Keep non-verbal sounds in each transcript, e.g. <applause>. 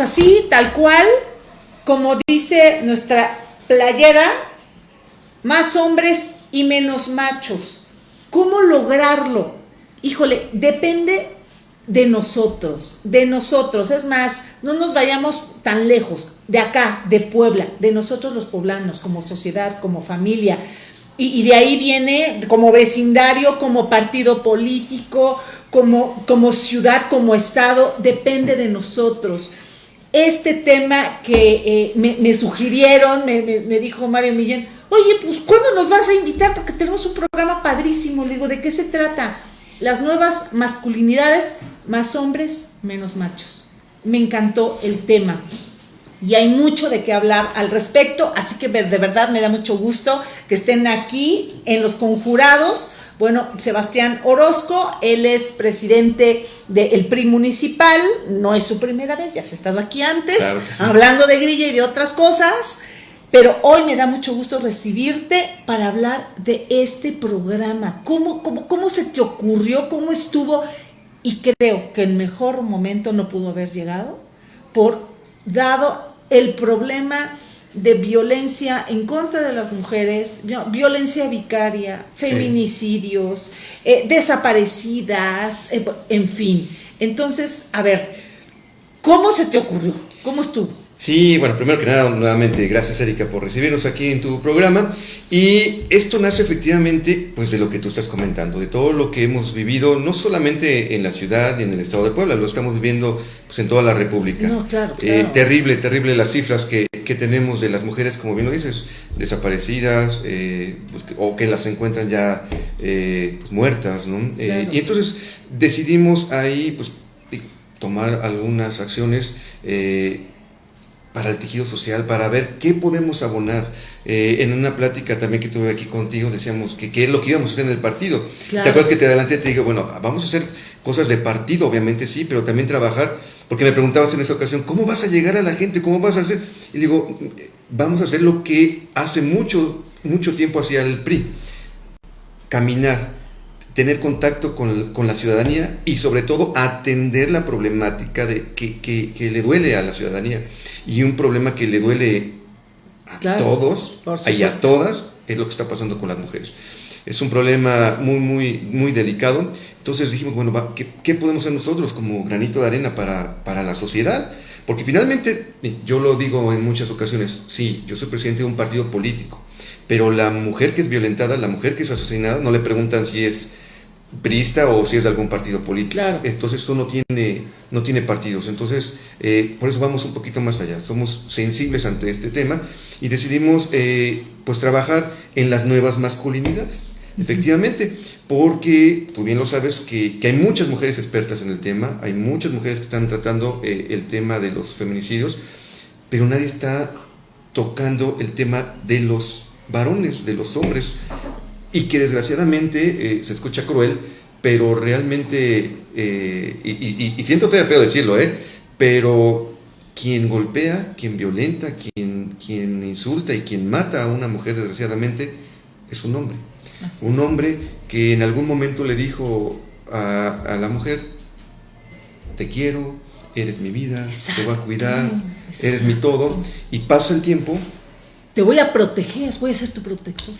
Así, tal cual, como dice nuestra playera, más hombres y menos machos. ¿Cómo lograrlo? Híjole, depende de nosotros, de nosotros. Es más, no nos vayamos tan lejos, de acá, de Puebla, de nosotros los poblanos, como sociedad, como familia. Y, de ahí viene como vecindario, como partido político, como, como ciudad, como estado, depende de nosotros. Este tema que eh, me, sugirieron, me, dijo Mario Millén, oye, pues ¿cuándo nos vas a invitar? Porque tenemos un programa padrísimo. Le digo, ¿de qué se trata? Las nuevas masculinidades, más hombres, menos machos. Me encantó el tema y hay mucho de qué hablar al respecto, así que de verdad me da mucho gusto que estén aquí en los conjurados. Bueno, Sebastián Orozco, él es presidente del PRI municipal, no es su primera vez, ya se ha estado aquí antes, hablando de grilla y de otras cosas, pero hoy me da mucho gusto recibirte para hablar de este programa. ¿Cómo, cómo, cómo se te ocurrió? ¿Cómo estuvo? Y creo que el mejor momento no pudo haber llegado por dado el problema de violencia en contra de las mujeres, violencia vicaria, feminicidios, eh, desaparecidas, eh, en fin. Entonces, a ver, ¿cómo se te ocurrió? ¿Cómo estuvo? Sí, bueno, primero que nada, nuevamente, gracias Erika por recibirnos aquí en tu programa. Y esto nace efectivamente pues de lo que tú estás comentando, de todo lo que hemos vivido, no solamente en la ciudad y en el estado de Puebla, lo estamos viviendo pues, en toda la República. No, claro, eh, terrible, terrible las cifras que, que, tenemos de las mujeres, como bien lo dices, desaparecidas eh, pues, o que las encuentran ya eh, pues, muertas, ¿no? y entonces decidimos ahí pues tomar algunas acciones para el tejido social, para ver qué podemos abonar. Eh, en una plática también que tuve aquí contigo, decíamos que qué es lo que íbamos a hacer en el partido. ¿Te acuerdas que te adelanté y te dije, bueno, vamos a hacer cosas de partido, obviamente sí, pero también trabajar, porque me preguntabas en esa ocasión, ¿cómo vas a llegar a la gente? ¿Cómo vas a hacer? Y digo, vamos a hacer lo que hace mucho, mucho tiempo hacía el PRI, caminar, tener contacto con, con, la ciudadanía y sobre todo atender la problemática de, que, que, que le duele a la ciudadanía y un problema que le duele a todos y a todas es lo que está pasando con las mujeres. Es un problema muy, muy, muy delicado. Entonces dijimos, bueno, ¿qué, ¿qué, podemos hacer nosotros como granito de arena para, para la sociedad? Porque finalmente, yo lo digo en muchas ocasiones, sí, yo soy presidente de un partido político, pero la mujer que es violentada, la mujer que es asesinada, no le preguntan si es priista o si es de algún partido político. Entonces esto no tiene, no tiene partidos. Entonces, eh, por eso vamos un poquito más allá. Somos sensibles ante este tema y decidimos eh, pues trabajar en las nuevas masculinidades. Efectivamente, porque tú bien lo sabes que, hay muchas mujeres expertas en el tema, hay muchas mujeres que están tratando eh, el tema de los feminicidios, pero nadie está tocando el tema de los varones, de los hombres y que desgraciadamente eh, se escucha cruel, pero realmente, eh, y, siento todavía feo decirlo, ¿eh? pero quien golpea, quien violenta, quien, quien insulta y quien mata a una mujer desgraciadamente es un hombre. un hombre que en algún momento le dijo a, la mujer, te quiero, eres mi vida, te voy a cuidar, eres mi todo, y pasa el tiempo te voy a proteger, voy a ser tu protector.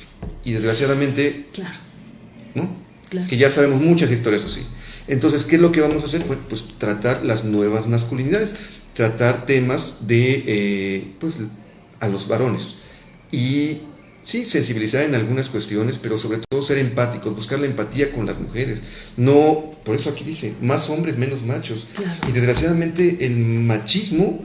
Y desgraciadamente, claro. ¿no? Que ya sabemos muchas historias así. Entonces, ¿qué es lo que vamos a hacer? pues tratar las nuevas masculinidades, tratar temas de, eh, pues, a los varones. Y sí, sensibilizar en algunas cuestiones, pero sobre todo ser empáticos, buscar la empatía con las mujeres. No, por eso aquí dice, más hombres, menos machos. Y desgraciadamente el machismo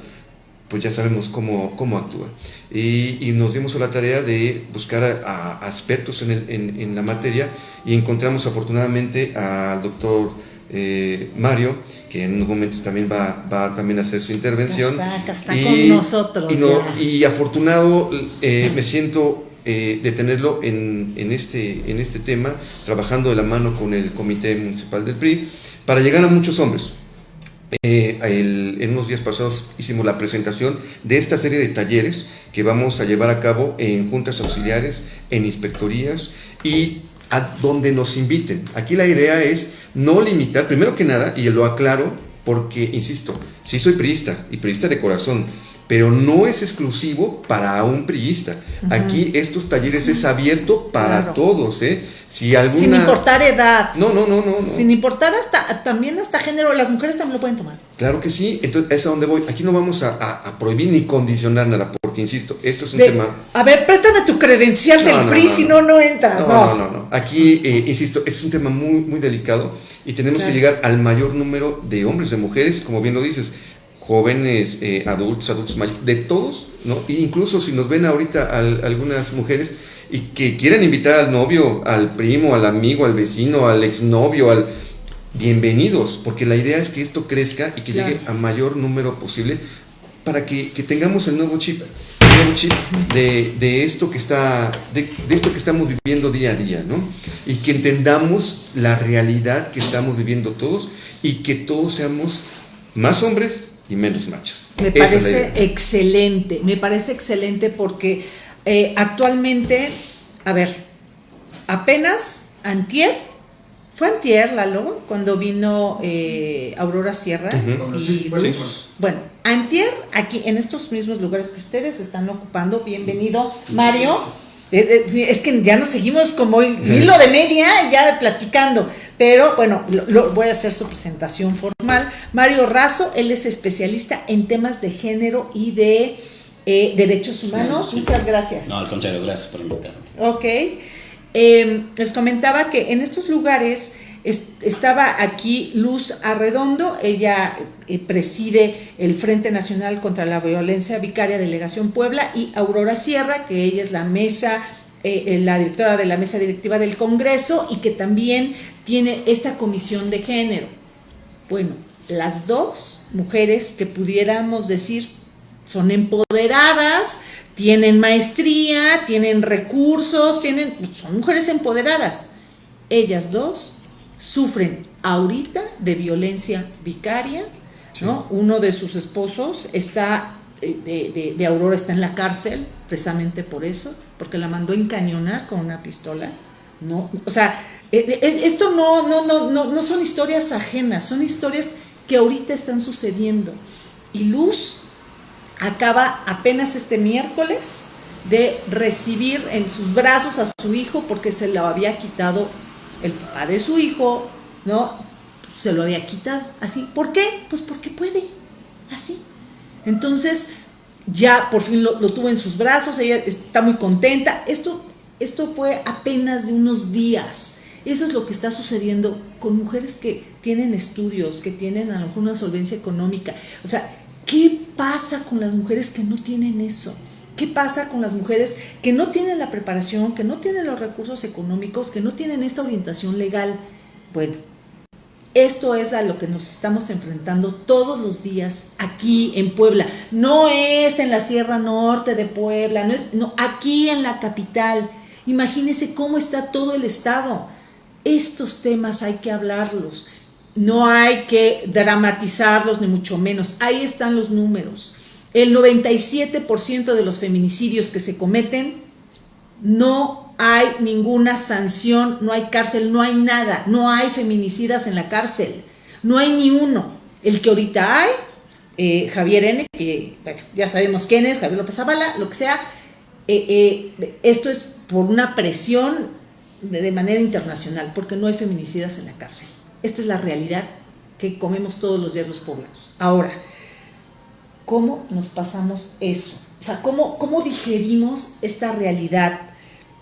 pues ya sabemos cómo, cómo actúa. Y, nos dimos a la tarea de buscar a, expertos en, en, la materia y encontramos afortunadamente al doctor eh, Mario, que en unos momentos también va, va también a hacer su intervención. Está, está y, con nosotros. Y, y afortunado eh, me siento eh, de tenerlo en, en, este, en este tema, trabajando de la mano con el Comité Municipal del PRI, para llegar a muchos hombres eh, en unos días pasados hicimos la presentación de esta serie de talleres que vamos a llevar a cabo en juntas auxiliares, en inspectorías y a donde nos inviten. Aquí la idea es no limitar, primero que nada, y lo aclaro, porque, insisto, sí soy priista y priista de corazón, pero no es exclusivo para un priista. Aquí estos talleres es abierto para todos, ¿eh? Si alguna... Sin importar edad. No, no, no, no, Sin importar hasta, también hasta género, las mujeres también lo pueden tomar. Claro que sí, entonces es a donde voy. Aquí no vamos a, prohibir ni condicionar nada, porque insisto, esto es un tema... A ver, préstame tu credencial del PRI, si no, no entras. No, no, no, Aquí, eh, insisto, es un tema muy, muy delicado y tenemos que llegar al mayor número de hombres, de mujeres, como bien lo dices jóvenes, eh, adultos, adultos mayores, de todos, ¿no? E incluso si nos ven ahorita algunas mujeres y que quieran invitar al novio, al primo, al amigo, al vecino, al exnovio, al bienvenidos, porque la idea es que esto crezca y que llegue a mayor número posible para que, tengamos el nuevo chip, el nuevo chip de, esto que está, de, de, esto que estamos viviendo día a día, ¿no? Y que entendamos la realidad que estamos viviendo todos y que todos seamos más hombres y menos machos. Me parece excelente, me parece excelente porque eh, actualmente, a ver, apenas antier, fue antier, Lalo, cuando vino eh, Aurora Sierra y. Bueno, antier, aquí en estos mismos lugares que ustedes están ocupando, bienvenido, Mario. Eh, es que ya nos seguimos como <laughs> hilo de media, ya platicando. Pero bueno, lo, voy a hacer su presentación formal. Mario Razo, él es especialista en temas de género y de eh, derechos humanos. Muchas gracias. No, al contrario, gracias por invitarme. Ok. Em, les comentaba que en estos lugares estaba aquí Luz Arredondo, ella eh, preside el Frente Nacional contra la Violencia Vicaria Delegación Puebla y Aurora Sierra, que ella es la mesa eh, la directora de la mesa directiva del Congreso y que también tiene esta comisión de género. Bueno, las dos mujeres que pudiéramos decir son empoderadas, tienen maestría, tienen recursos, tienen, son mujeres empoderadas. Ellas dos sufren ahorita de violencia vicaria, ¿no? Uno de sus esposos está, eh, de Aurora está en la cárcel, precisamente por eso porque la mandó encañonar con una pistola. No, o sea, eh, eh, esto no, no, no, no, no son historias ajenas, son historias que ahorita están sucediendo. Y Luz acaba apenas este miércoles de recibir en sus brazos a su hijo porque se lo había quitado el papá de su hijo, ¿no? Se lo había quitado, así. ¿Por qué? Pues porque puede, así. Entonces, ya por fin lo, tuvo en sus brazos, ella está muy contenta. Esto, esto fue apenas de unos días. Eso es lo que está sucediendo con mujeres que tienen estudios, que tienen a lo mejor una solvencia económica. O sea, ¿qué pasa con las mujeres que no tienen eso? ¿Qué pasa con las mujeres que no tienen la preparación, que no tienen los recursos económicos, que no tienen esta orientación legal? Bueno, esto es a lo que nos estamos enfrentando todos los días aquí en Puebla. No es en la Sierra Norte de Puebla, no es aquí en la capital. Imagínense cómo está todo el estado. Estos temas hay que hablarlos. No hay que dramatizarlos ni mucho menos. Ahí están los números. El 97% de los feminicidios que se cometen no hay ninguna sanción, no hay cárcel, no hay nada, no hay feminicidas en la cárcel, no hay ni uno. El que ahorita hay, eh, Javier N., que ya sabemos quién es, Javier López Zavala, lo que sea, eh, eh, esto es por una presión de, manera internacional, porque no hay feminicidas en la cárcel. Esta es la realidad que comemos todos los días los poblanos. Ahora, ¿cómo nos pasamos eso? O sea, ¿cómo, cómo digerimos esta realidad?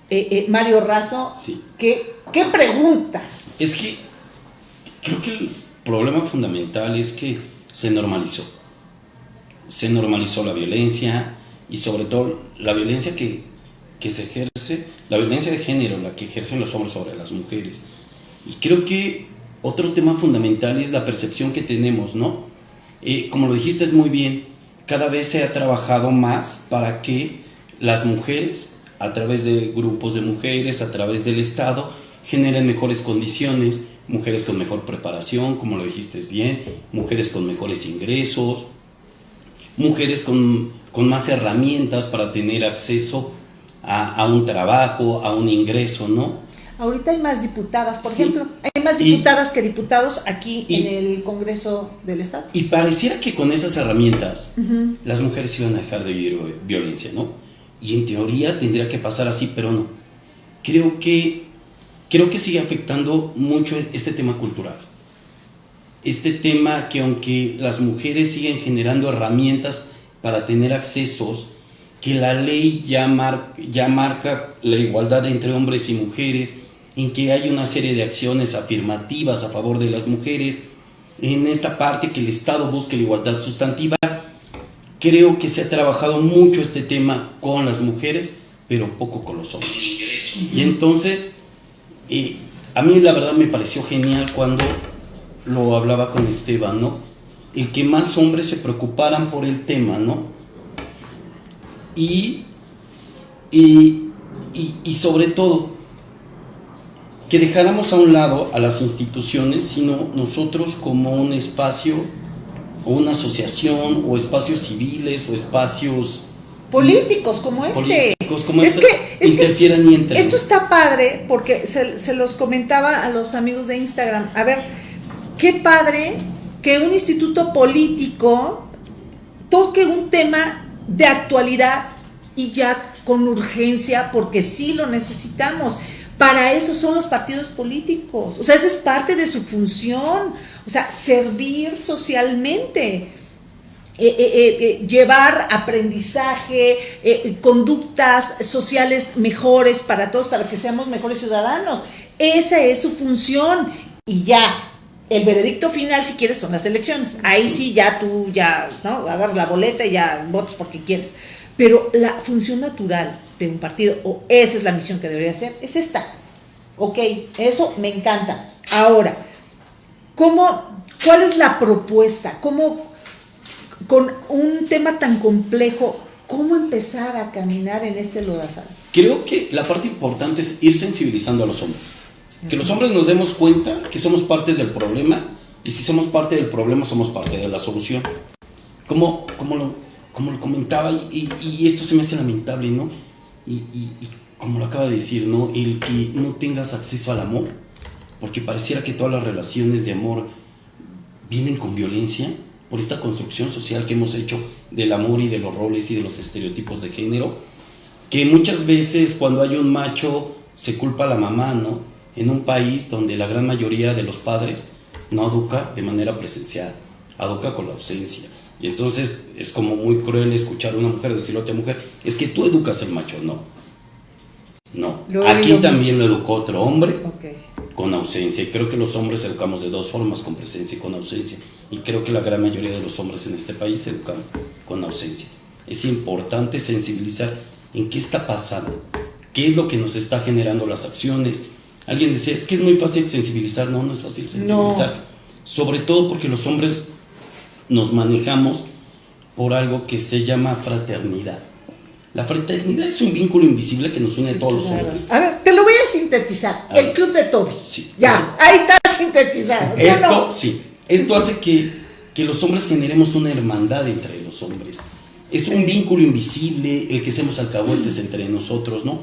Eh, eh, Mario Razo, ¿qué, pregunta? Es que creo que el problema fundamental es que se normalizó. Se normalizó la violencia y sobre todo la violencia que, se ejerce, la violencia de género, la que ejercen los hombres sobre las mujeres. Y creo que otro tema fundamental es la percepción que tenemos, ¿no? Eh, como lo dijiste es muy bien, cada vez se ha trabajado más para que las mujeres a través de grupos de mujeres, a través del Estado, generen mejores condiciones, mujeres con mejor preparación, como lo dijiste bien, mujeres con mejores ingresos, mujeres con, más herramientas para tener acceso a, un trabajo, a un ingreso, ¿no? Ahorita hay más diputadas, por ejemplo, hay más diputadas que diputados aquí en el Congreso del Estado. Y pareciera que con esas herramientas las mujeres iban a dejar de vivir violencia, ¿no? Y en teoría tendría que pasar así, pero no. Creo que, creo que sigue afectando mucho este tema cultural. Este tema que aunque las mujeres siguen generando herramientas para tener accesos, que la ley ya, ya marca la igualdad entre hombres y mujeres, en que hay una serie de acciones afirmativas a favor de las mujeres, en esta parte que el Estado busque la igualdad sustantiva, creo que se ha trabajado mucho este tema con las mujeres, pero poco con los hombres. Y entonces, eh, a mí la verdad me pareció genial cuando lo hablaba con Esteban, ¿no? El que más hombres se preocuparan por el tema, ¿no? y, y, sobre todo que dejáramos a un lado a las instituciones, sino nosotros como un espacio o una asociación o espacios civiles o espacios políticos como este. Políticos como es este, que, interfieran y entren. Esto está padre porque se, se, los comentaba a los amigos de Instagram. A ver, qué padre que un instituto político toque un tema de actualidad y ya con urgencia porque sí lo necesitamos. Para eso son los partidos políticos. O sea, esa es parte de su función. O sea, servir socialmente. Eh, eh, eh, llevar aprendizaje, conductas sociales mejores para todos, para que seamos mejores ciudadanos. Esa es su función. Y ya, el veredicto final, si quieres, son las elecciones. Ahí sí, ya tú ya, ¿no? Agarras la boleta y ya votas porque quieres. Pero la función natural de un partido, o esa es la misión que debería ser, es esta. Ok, eso me encanta. Ahora, ¿cómo, ¿cuál es la propuesta? ¿Cómo, con un tema tan complejo, cómo empezar a caminar en este lodazal? Creo que la parte importante es ir sensibilizando a los hombres que los hombres nos demos cuenta que somos parte del problema y si somos parte del problema somos parte de la solución. Como, como, lo, como lo comentaba y, esto se me hace lamentable, ¿no? Y, como lo acaba de decir, ¿no? El que no tengas acceso al amor, porque pareciera que todas las relaciones de amor vienen con violencia por esta construcción social que hemos hecho del amor y de los roles y de los estereotipos de género, que muchas veces cuando hay un macho se culpa a la mamá, ¿no? en un país donde la gran mayoría de los padres no educa de manera presencial, educa con la ausencia. Y entonces es como muy cruel escuchar a una mujer decirle a otra mujer, es que tú educas al macho, no. No, aquí también lo educó otro hombre con ausencia. Y creo que los hombres educamos de dos formas, con presencia y con ausencia. Y creo que la gran mayoría de los hombres en este país educan con ausencia. Es importante sensibilizar en qué está pasando, qué es lo que nos está generando las acciones, Alguien decía, es que es muy fácil sensibilizar. No, no es fácil sensibilizar. Sobre todo porque los hombres nos manejamos por algo que se llama fraternidad. La fraternidad es un vínculo invisible que nos une a todos los hombres. A ver, te lo voy a sintetizar. el club de Toby. Sí. Ya, ahí está sintetizado. Esto, sí. Esto hace que, que los hombres generemos una hermandad entre los hombres. Es un vínculo invisible el que seamos alcahuetes entre nosotros, ¿no?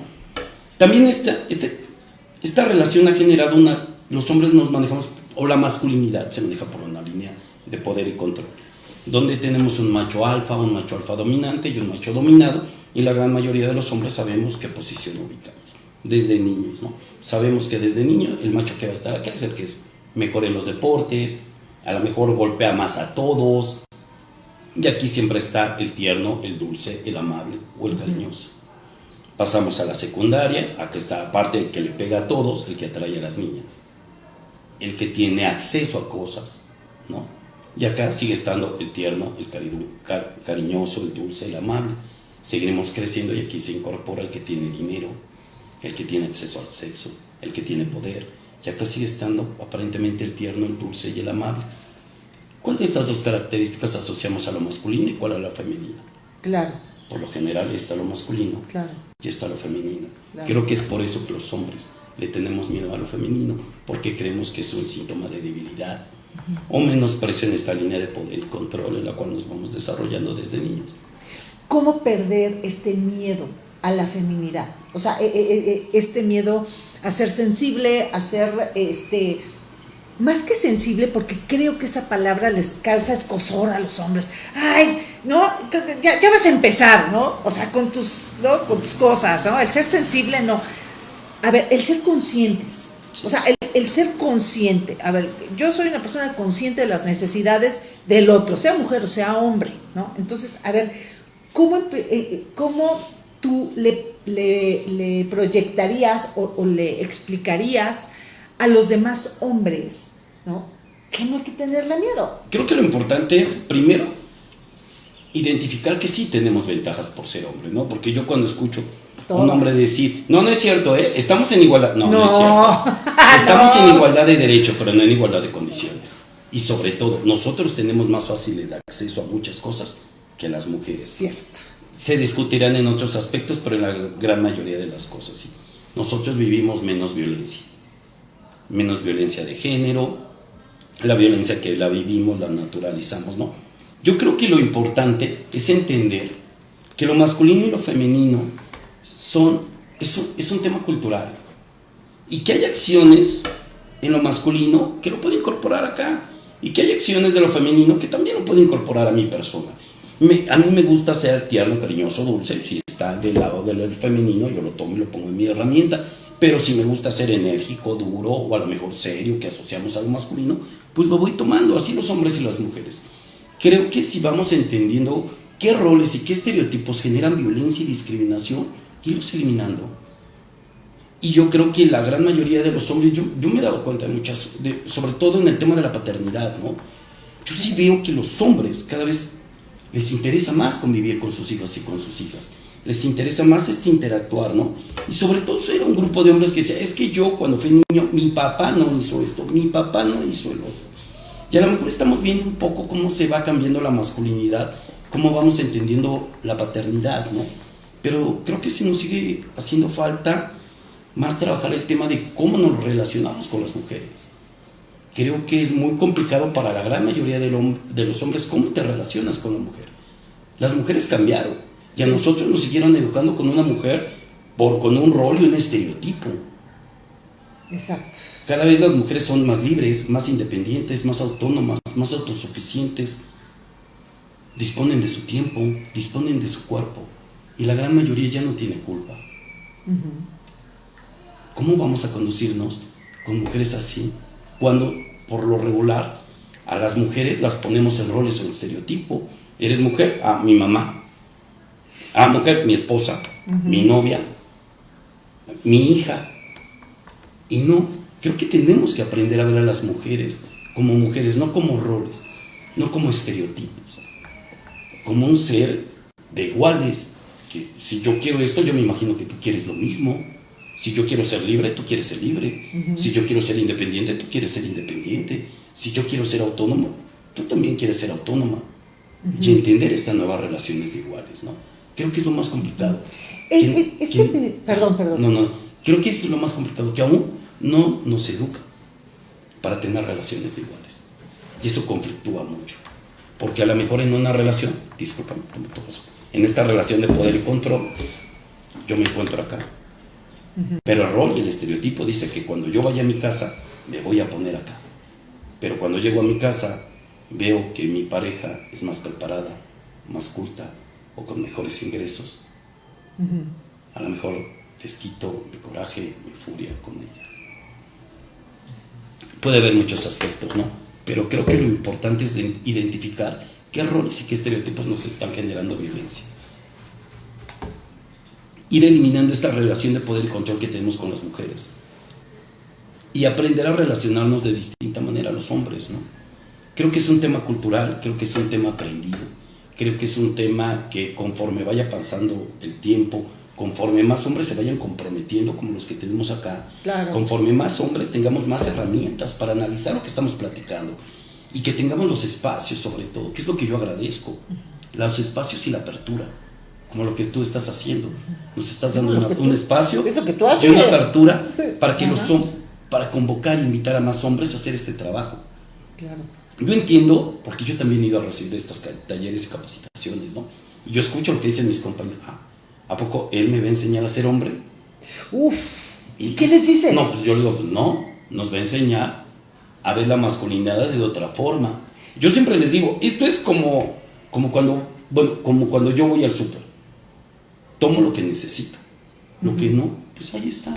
También este, este, esta relación ha generado una, los hombres nos manejamos, o la masculinidad se maneja por una línea de poder y control, donde tenemos un macho alfa, un macho alfa dominante y un macho dominado, y la gran mayoría de los hombres sabemos qué posición ubicamos, desde niños, ¿no? Sabemos que desde niño el macho que va a estar acá es el que es mejor en los deportes, a lo mejor golpea más a todos, y aquí siempre está el tierno, el dulce, el amable o el cariñoso. Pasamos a la secundaria, aquí está aparte el que le pega a todos, el que atrae a las niñas, el que tiene acceso a cosas, ¿no? Y acá sigue estando el tierno, el cariñoso, el dulce, el amable. Seguiremos creciendo y aquí se incorpora el que tiene dinero, el que tiene acceso al sexo, el que tiene poder. Y acá sigue estando aparentemente el tierno, el dulce y el amable. ¿Cuál de estas dos características asociamos a lo masculino y cuál a la femenina? Claro. Por lo general está lo masculino claro. y está lo femenino. Creo que es por eso que los hombres le tenemos miedo a lo femenino, porque creemos que es un síntoma de debilidad o menosprecio en esta línea de poder y control en la cual nos vamos desarrollando desde niños. ¿Cómo perder este miedo a la feminidad? O sea, e, e, e, este miedo a ser sensible, a ser, este, más que sensible, porque creo que esa palabra les causa escosor a los hombres. Ay, ¿no? Ya, ya vas a empezar, ¿no? O sea, con tus, ¿no? Con tus cosas, ¿no? El ser sensible, no. A ver, el ser conscientes. O sea, el, ser consciente. A ver, yo soy una persona consciente de las necesidades del otro, sea mujer o sea hombre, ¿no? Entonces, a ver, ¿cómo, eh, cómo tú le, le, proyectarías o, le explicarías a los demás hombres, ¿no? Que no hay que tenerle miedo. Creo que lo importante es, primero, identificar que sí tenemos ventajas por ser hombre, ¿no? Porque yo cuando escucho a un hombre decir, no, no es cierto, ¿eh? Estamos en igualdad. No, no, es cierto. <laughs> Estamos en igualdad de derecho, pero no en igualdad de condiciones. Y sobre todo, nosotros tenemos más fácil el acceso a muchas cosas que las mujeres. Cierto. Se discutirán en otros aspectos, pero en la gran mayoría de las cosas sí. Nosotros vivimos menos violencia. Menos violencia de género, la violencia que la vivimos, la naturalizamos, ¿no? Yo creo que lo importante es entender que lo masculino y lo femenino son, es, un, es un tema cultural. Y que hay acciones en lo masculino que lo puedo incorporar acá. Y que hay acciones de lo femenino que también lo puedo incorporar a mi persona. a mí me gusta ser tierno, cariñoso, dulce. Si está del lado del femenino, yo lo tomo y lo pongo en mi herramienta. Pero si me gusta ser enérgico, duro o a lo mejor serio, que asociamos a lo masculino, pues lo voy tomando. Así los hombres y las mujeres creo que si vamos entendiendo qué roles y qué estereotipos generan violencia y discriminación, irlos eliminando. Y yo creo que la gran mayoría de los hombres, yo, yo me he dado cuenta de muchas, sobre todo en el tema de la paternidad, ¿no? Yo sí veo que los hombres cada vez les interesa más convivir con sus hijos y con sus hijas. Les interesa más este interactuar, ¿no? Y sobre todo era un grupo de hombres que decía, es que yo cuando fui niño, mi papá no hizo esto, mi papá no hizo el otro. Y a lo mejor estamos viendo un poco cómo se va cambiando la masculinidad, cómo vamos entendiendo la paternidad, ¿no? Pero creo que sí nos sigue haciendo falta más trabajar el tema de cómo nos relacionamos con las mujeres. Creo que es muy complicado para la gran mayoría de, los hombres cómo te relacionas con la mujer. Las mujeres cambiaron y a nosotros nos siguieron educando con una mujer por, con un rol y un estereotipo. Exacto. Cada vez las mujeres son más libres, más independientes, más autónomas, más autosuficientes. Disponen de su tiempo, disponen de su cuerpo. Y la gran mayoría ya no tiene culpa. ¿Cómo vamos a conducirnos con mujeres así? Cuando, por lo regular, a las mujeres las ponemos en roles o en estereotipo. ¿Eres mujer? Ah, mi mamá. Ah, mujer, mi esposa, mi novia, mi hija. Y no, creo que tenemos que aprender a ver a las mujeres como mujeres, no como roles, no como estereotipos, como un ser de iguales, que si yo quiero esto, yo me imagino que tú quieres lo mismo. Si yo quiero ser libre, tú quieres ser libre. Si yo quiero ser independiente, tú quieres ser independiente. Si yo quiero ser autónomo, tú también quieres ser autónoma. Y entender estas nuevas relaciones de iguales, ¿no? Creo que es lo más complicado. perdón, perdón. No, no. Creo que es lo más complicado, que aún no nos educa para tener relaciones iguales. Y eso conflictúa mucho. Porque a lo mejor en una relación, discúlpame, en esta relación de poder y control, yo me encuentro acá. Pero el rol y el estereotipo dice que cuando yo vaya a mi casa, me voy a poner acá. Pero cuando llego a mi casa, veo que mi pareja es más preparada, más culta o con mejores ingresos. A lo mejor les quito mi coraje, mi furia con ella. Puede haber muchos aspectos, ¿no? Pero creo que lo importante es identificar qué roles y qué estereotipos nos están generando violencia. Ir eliminando esta relación de poder y control que tenemos con las mujeres. Y aprender a relacionarnos de distinta manera a los hombres, ¿no? Creo que es un tema cultural, creo que es un tema aprendido, creo que es un tema que conforme vaya pasando el tiempo, conforme más hombres se vayan comprometiendo como los que tenemos acá, conforme más hombres tengamos más herramientas para analizar lo que estamos platicando y que tengamos los espacios sobre todo, que es lo que yo agradezco, los espacios y la apertura, como lo que tú estás haciendo. Nos estás dando un espacio y una apertura para que los para convocar e invitar a más hombres a hacer este trabajo. Yo entiendo, porque yo también he ido a recibir estos talleres y capacitaciones, ¿no? Y yo escucho lo que dicen mis compañeros. Ah, ¿A poco él me va a enseñar a ser hombre? Uf. ¿Y qué les dices? No, pues yo le digo, pues no, nos va a enseñar a ver la masculinidad de otra forma. Yo siempre les digo, esto es como, como cuando, bueno, como cuando yo voy al súper. Tomo lo que necesito. Lo que no, pues ahí está.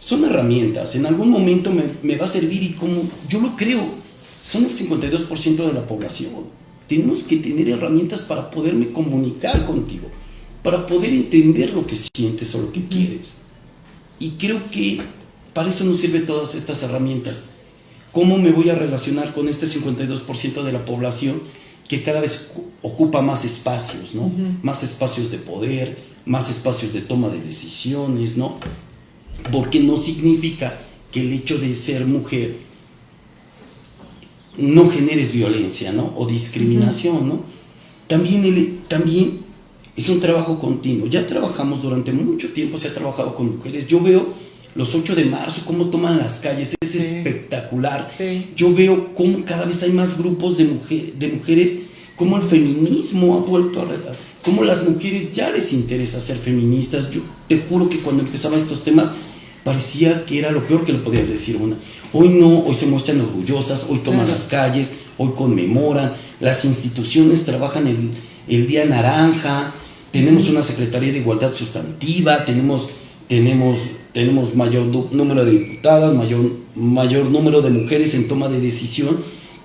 Son herramientas. En algún momento me, me va a servir y como yo lo creo, son el 52% de la población. Tenemos que tener herramientas para poderme comunicar contigo, para poder entender lo que sientes o lo que quieres. Y creo que para eso nos sirven todas estas herramientas. ¿Cómo me voy a relacionar con este 52% de la población que cada vez ocupa más espacios, ¿no? Más espacios de poder, más espacios de toma de decisiones, ¿no? Porque no significa que el hecho de ser mujer no generes violencia, ¿no? O discriminación, ¿no? También, el, también es un trabajo continuo. Ya trabajamos durante mucho tiempo, se ha trabajado con mujeres. Yo veo los 8 de marzo, cómo toman las calles, es espectacular. Yo veo cómo cada vez hay más grupos de, mujer, de mujeres, cómo el feminismo ha vuelto a... Cómo las mujeres ya les interesa ser feministas. Yo te juro que cuando empezaba estos temas parecía que era lo peor que le podías decir una. Hoy no, hoy se muestran orgullosas, hoy toman las calles, hoy conmemoran, las instituciones trabajan el, el Día Naranja, tenemos una Secretaría de Igualdad Sustantiva, tenemos, tenemos, tenemos mayor número de diputadas, mayor, mayor número de mujeres en toma de decisión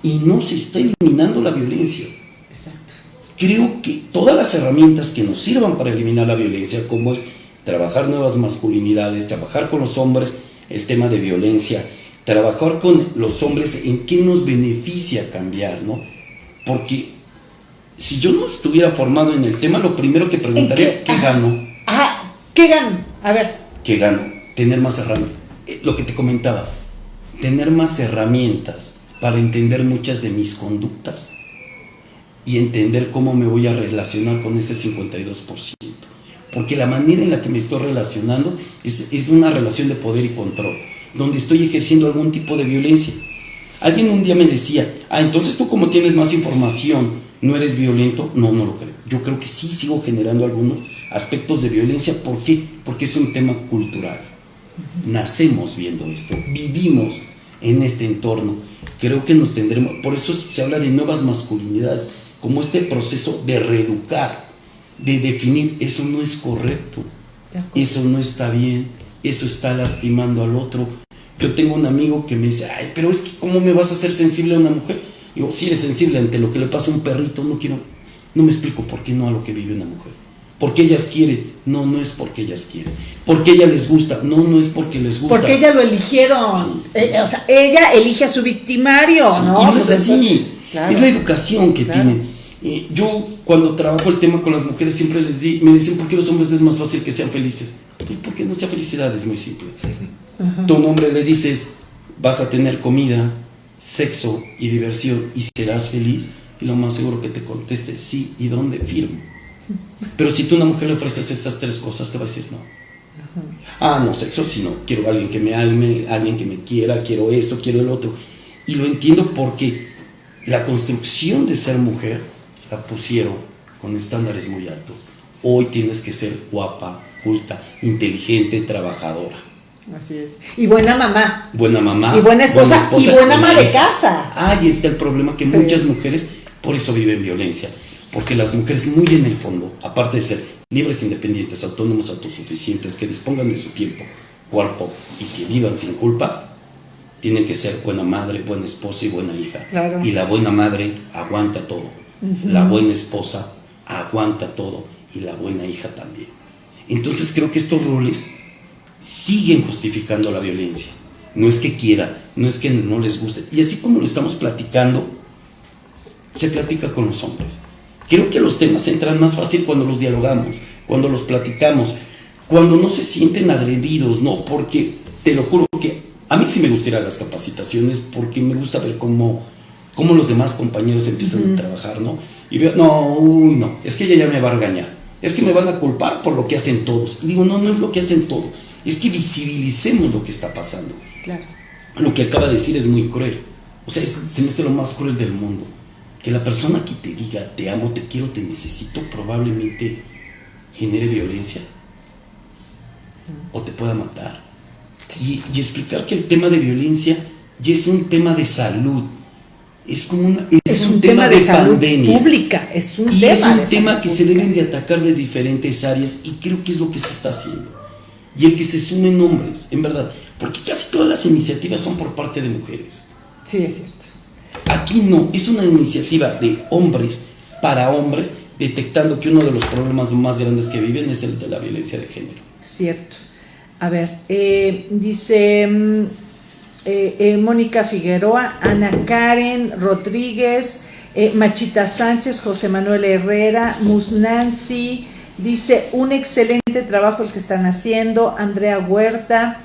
y no se está eliminando la violencia. Exacto. Creo que todas las herramientas que nos sirvan para eliminar la violencia, como es trabajar nuevas masculinidades, trabajar con los hombres el tema de violencia, trabajar con los hombres en qué nos beneficia cambiar, ¿no? Porque si yo no estuviera formado en el tema, lo primero que preguntaría, ¿qué, gano? Ajá, ¿qué gano? A ver. ¿Qué gano? Tener más herramientas. Eh, lo que te comentaba, tener más herramientas para entender muchas de mis conductas y entender cómo me voy a relacionar con ese 52%. Porque la manera en la que me estoy relacionando es, es una relación de poder y control, donde estoy ejerciendo algún tipo de violencia. Alguien un día me decía, ah, entonces tú como tienes más información, no eres violento, no, no lo creo. Yo creo que sí sigo generando algunos aspectos de violencia. ¿Por qué? Porque es un tema cultural. Nacemos viendo esto, vivimos en este entorno. Creo que nos tendremos, por eso se habla de nuevas masculinidades, como este proceso de reeducar, de definir, eso no es correcto, eso no está bien, eso está lastimando al otro. Yo tengo un amigo que me dice, ay, pero es que ¿cómo me vas a hacer sensible a una mujer? Digo, si eres sensible ante lo que le pasa a un perrito, no quiero, no me explico por qué no a lo que vive una mujer. Porque ellas quieren, no, no es porque ellas quieren. Porque ella les gusta, no, no es porque les gusta. Porque ella lo eligieron. Eh, o sea, ella elige a su victimario, ¿no? Y no es pues así. Es la educación que tienen. yo cuando trabajo el tema con las mujeres siempre les di, me dicen, ¿por qué los hombres es más fácil que sean felices? Pues porque nuestra felicidad es muy simple. Tu a un hombre le dices, vas a tener comida, sexo y diversión y serás feliz, y lo más seguro que te conteste sí y dónde firmo. Pero si tú a una mujer le ofreces estas tres cosas, te va a decir no. Ah, no, sexo sí, no. Quiero a alguien que me alme, alguien que me quiera, quiero esto, quiero el otro. Y lo entiendo porque la construcción de ser mujer la pusieron con estándares muy altos. Hoy tienes que ser guapa, culta, inteligente, trabajadora. Así es. Y buena mamá. Buena mamá. Y buena esposa. y buena ama de casa. Ahí está el problema que muchas mujeres por eso viven violencia. Porque las mujeres muy en el fondo, aparte de ser libres, independientes, autónomos, autosuficientes, que dispongan de su tiempo, cuerpo y que vivan sin culpa, tienen que ser buena madre, buena esposa y buena hija. Y la buena madre aguanta todo. La buena esposa aguanta todo. Y la buena hija también. Entonces creo que estos roles siguen justificando la violencia. No es que quieran, no es que no les guste. Y así como lo estamos platicando, se platica con los hombres. Creo que los temas entran más fácil cuando los dialogamos, cuando los platicamos, cuando no se sienten agredidos, ¿no? Porque te lo juro que a mí sí me gustaría las capacitaciones porque me gusta ver cómo, cómo los demás compañeros empiezan a trabajar, ¿no? Y veo, no, uy, no, es que ella ya me va a regañar, es que me van a culpar por lo que hacen todos. Y digo, no, no es lo que hacen todos es que visibilicemos lo que está pasando. Claro. Lo que acaba de decir es muy cruel. O sea, se me hace lo más cruel del mundo. Que la persona que te diga, te amo, te quiero, te necesito, probablemente genere violencia. O te pueda matar. y, explicar que el tema de violencia ya es un tema de salud. Es como una, es, un, tema, de, pandemia. pública, es un y tema. Es un tema que se deben de atacar de diferentes áreas y creo que es lo que se está haciendo. Y el que se sumen hombres, en verdad, porque casi todas las iniciativas son por parte de mujeres. Sí, es cierto. Aquí no, es una iniciativa de hombres para hombres, detectando que uno de los problemas más grandes que viven es el de la violencia de género. Cierto. A ver, eh, dice mm, eh, eh, Mónica Figueroa, Ana Karen Rodríguez, Machita Sánchez, José Manuel Herrera, Musnancy, dice un excelente trabajo el que están haciendo, Andrea Huerta,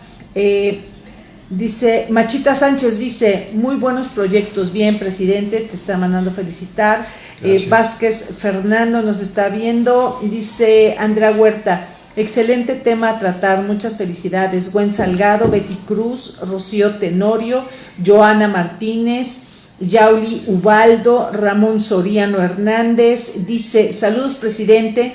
dice Machita Sánchez, dice muy buenos proyectos, bien presidente, te está mandando felicitar. Vázquez Fernando nos está viendo, dice Andrea Huerta, Excelente tema a tratar, muchas felicidades. Gwen Salgado, Betty Cruz, Rocío Tenorio, Joana Martínez, Yauli Ubaldo, Ramón Soriano Hernández, dice, saludos presidente,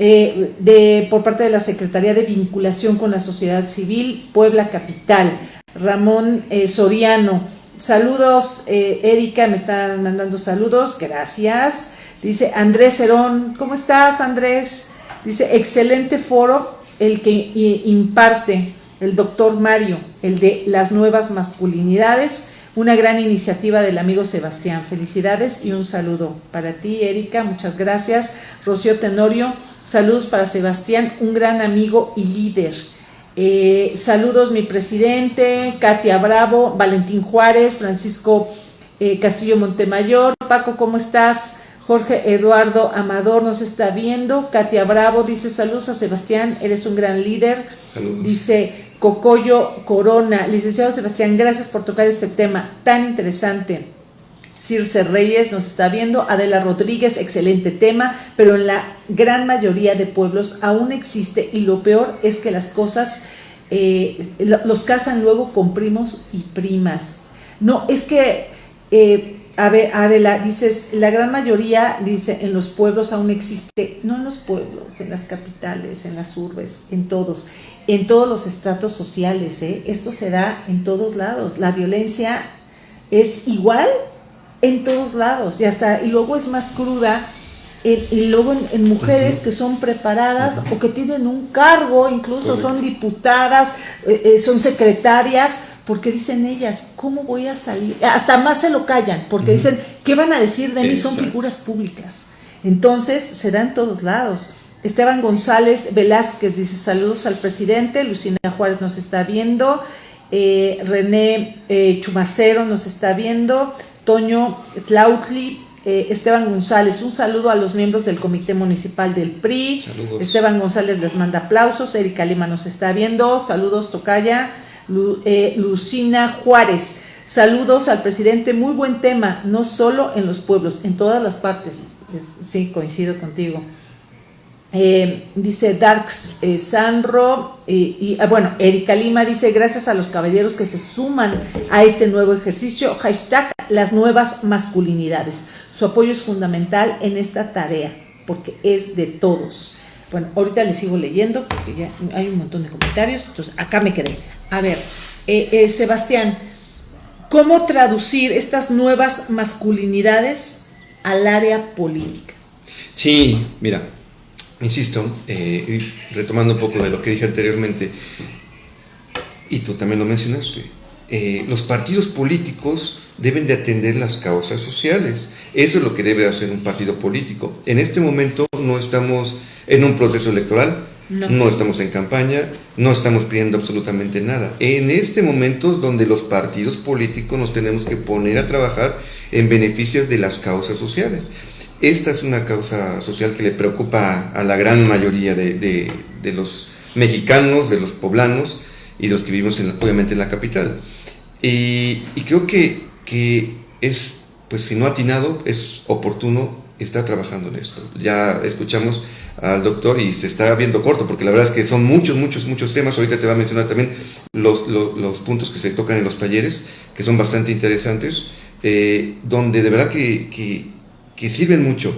eh, de, por parte de la Secretaría de Vinculación con la Sociedad Civil, Puebla Capital. Ramón eh, Soriano, saludos, eh, Erika, me están mandando saludos, gracias. Dice Andrés Herón, ¿cómo estás Andrés? Dice, excelente foro el que imparte el doctor Mario, el de las nuevas masculinidades, una gran iniciativa del amigo Sebastián. Felicidades y un saludo para ti, Erika, muchas gracias. Rocío Tenorio, saludos para Sebastián, un gran amigo y líder. Eh, saludos mi presidente, Katia Bravo, Valentín Juárez, Francisco eh, Castillo Montemayor. Paco, ¿cómo estás? Jorge Eduardo Amador nos está viendo. Katia Bravo dice saludos a Sebastián, eres un gran líder. Saludos. Dice Cocoyo Corona, licenciado Sebastián, gracias por tocar este tema tan interesante. Circe Reyes nos está viendo, Adela Rodríguez, excelente tema, pero en la gran mayoría de pueblos aún existe y lo peor es que las cosas eh, los casan luego con primos y primas. No, es que eh, a ver, Adela, dices, la gran mayoría, dice, en los pueblos aún existe, no en los pueblos, en las capitales, en las urbes, en todos, en todos los estratos sociales, ¿eh? esto se da en todos lados, la violencia es igual en todos lados, y hasta, y luego es más cruda, y luego en, mujeres que son preparadas o que tienen un cargo, incluso son diputadas, eh, eh, son secretarias, porque dicen ellas, ¿cómo voy a salir? Hasta más se lo callan, porque dicen, ¿qué van a decir de mí? Son figuras públicas. Entonces, se da en todos lados. Esteban González Velázquez dice, saludos al presidente, Lucina Juárez nos está viendo, eh, René eh, Chumacero nos está viendo, Toño Tlautli, eh, Esteban González, un saludo a los miembros del Comité Municipal del PRI. Esteban González les manda aplausos, Erika Lima nos está viendo, saludos Tocaya. Eh, Lucina Juárez. Saludos al presidente, muy buen tema, no solo en los pueblos, en todas las partes. sí, coincido contigo. Eh, dice Darks eh, Sanro, y ah, bueno, Erika Lima dice, gracias a los caballeros que se suman a este nuevo ejercicio, hashtag las nuevas masculinidades. Su apoyo es fundamental en esta tarea, porque es de todos. Bueno, ahorita les sigo leyendo, porque ya hay un montón de comentarios, entonces acá me quedé. A ver, eh, eh, Sebastián, ¿cómo traducir estas nuevas masculinidades al área política? Sí, mira, insisto, eh, retomando un poco de lo que dije anteriormente, y tú también lo mencionaste, los partidos políticos deben de atender las causas sociales. Eso es lo que debe hacer un partido político. En este momento no estamos en un proceso electoral, no. estamos en campaña, no estamos pidiendo absolutamente nada. En este momento es donde los partidos políticos nos tenemos que poner a trabajar en beneficio de las causas sociales. Esta es una causa social que le preocupa a la gran mayoría de, los mexicanos, de los poblanos y de los que vivimos obviamente en la capital. Y, creo que, que es, pues si no atinado, es oportuno estar trabajando en esto. Ya escuchamos al doctor y se está viendo corto, porque la verdad es que son muchos, muchos, muchos temas. Ahorita te va a mencionar también los, los, puntos que se tocan en los talleres, que son bastante interesantes, eh, donde de verdad que, sirven mucho.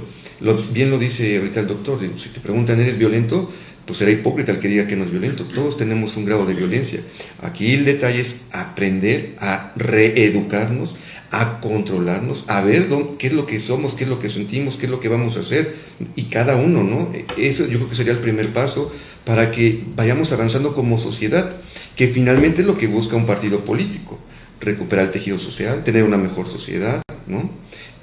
bien lo dice ahorita el doctor, si te preguntan, ¿eres violento? pues será hipócrita el que diga que no es violento. Todos tenemos un grado de violencia. Aquí el detalle es aprender a reeducarnos, a controlarnos, a ver qué es lo que somos, qué es lo que sentimos, qué es lo que vamos a hacer. Y cada uno, ¿no? Eso yo creo que sería el primer paso para que vayamos avanzando como sociedad, que finalmente es lo que busca un partido político, recuperar el tejido social, tener una mejor sociedad, ¿no?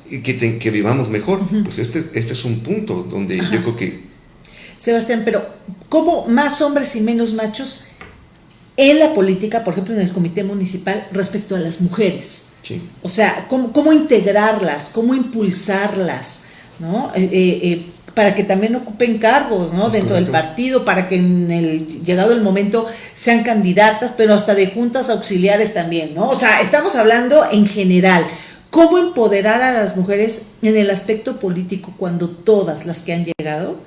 Y que, que vivamos mejor. Pues este, este es un punto donde yo creo que... Sebastián, pero ¿cómo más hombres y menos machos en la política, por ejemplo en el comité municipal, respecto a las mujeres? Sí. O sea, ¿cómo, cómo integrarlas, cómo impulsarlas, ¿no? Eh, eh, eh para que también ocupen cargos ¿no? dentro del partido, para que en el llegado el momento sean candidatas, pero hasta de juntas auxiliares también, ¿no? O sea, estamos hablando en general. ¿Cómo empoderar a las mujeres en el aspecto político cuando todas las que han llegado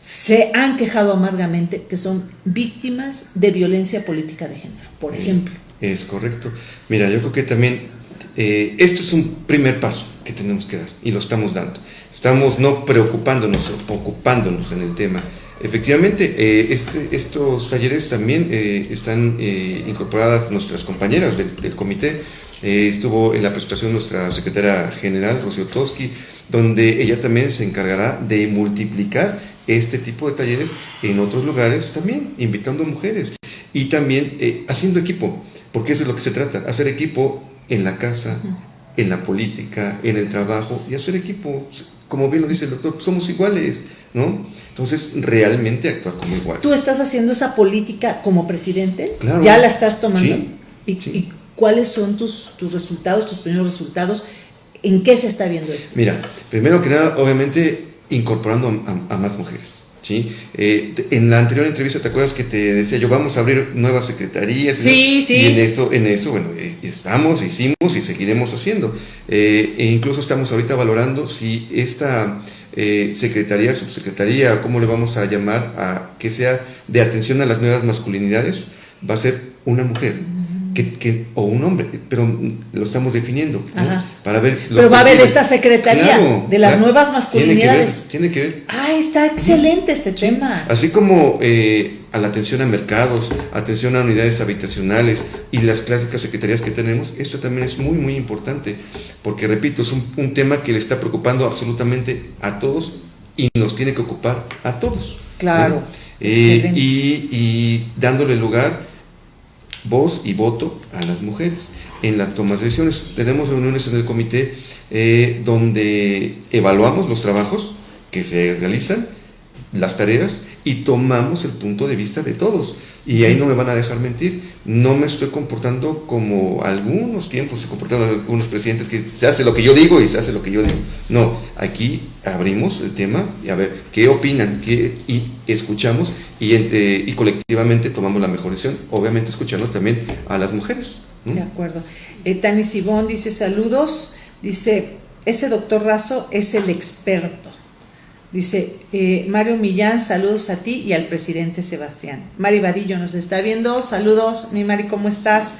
se han quejado amargamente que son víctimas de violencia política de género, por ejemplo? Es correcto. Mira, yo creo que también eh, esto es un primer paso que tenemos que dar y lo estamos dando estamos no preocupándonos, ocupándonos en el tema. Efectivamente, eh, este, estos talleres también eh, están eh, incorporadas nuestras compañeras del, comité. estuvo en la presentación nuestra secretaria general, Rocío Toski, donde ella también se encargará de multiplicar este tipo de talleres en otros lugares también, invitando a mujeres. Y también haciendo equipo, porque eso es lo que se trata, hacer equipo en la casa, en la política, en el trabajo y hacer equipo. Como bien lo dice el doctor, somos iguales, ¿no? Entonces, realmente actuar como igual. ¿Tú estás haciendo esa política como presidente? Claro. ¿Ya la estás tomando? ¿Y, cuáles son tus, tus resultados, tus primeros resultados? ¿En qué se está viendo esto? Mira, primero que nada, obviamente, incorporando a, más mujeres. ¿sí? Eh, en la anterior entrevista, ¿te acuerdas que te decía yo, vamos a abrir nuevas secretarías? Sí, sí. Y en eso, en eso, bueno, eh, estamos, hicimos y seguiremos haciendo. Eh, e incluso estamos ahorita valorando si esta secretaría, subsecretaría, ¿cómo le vamos a llamar? A que sea de atención a las nuevas masculinidades, va a ser una mujer que, o un hombre, pero lo estamos definiendo para ver. Pero va a haber esta secretaría de las nuevas masculinidades. Tiene que, ver, Ah, está excelente este tema. Así como eh, a la atención a mercados, atención a unidades habitacionales y las clásicas secretarías que tenemos, esto también es muy, muy importante, porque repito, es un, tema que le está preocupando absolutamente a todos y nos tiene que ocupar a todos. Claro. Eh, y, y dándole lugar voz y voto a las mujeres en las tomas de decisiones. Tenemos reuniones en el comité eh, donde evaluamos los trabajos que se realizan, las tareas y tomamos el punto de vista de todos. Y ahí no me van a dejar mentir, no me estoy comportando como algunos tiempos se comportaron algunos presidentes que se hace lo que yo digo y se hace lo que yo digo. No, aquí abrimos el tema y a ver qué opinan qué, y escuchamos y, entre, y colectivamente tomamos la mejor decisión, obviamente escuchando también a las mujeres. De acuerdo. Eh, Tani Sibón dice saludos, dice, ese doctor Razo es el experto. Dice eh, Mario Millán, saludos a ti y al presidente Sebastián. Mari Vadillo nos está viendo, saludos, mi Mari, ¿cómo estás?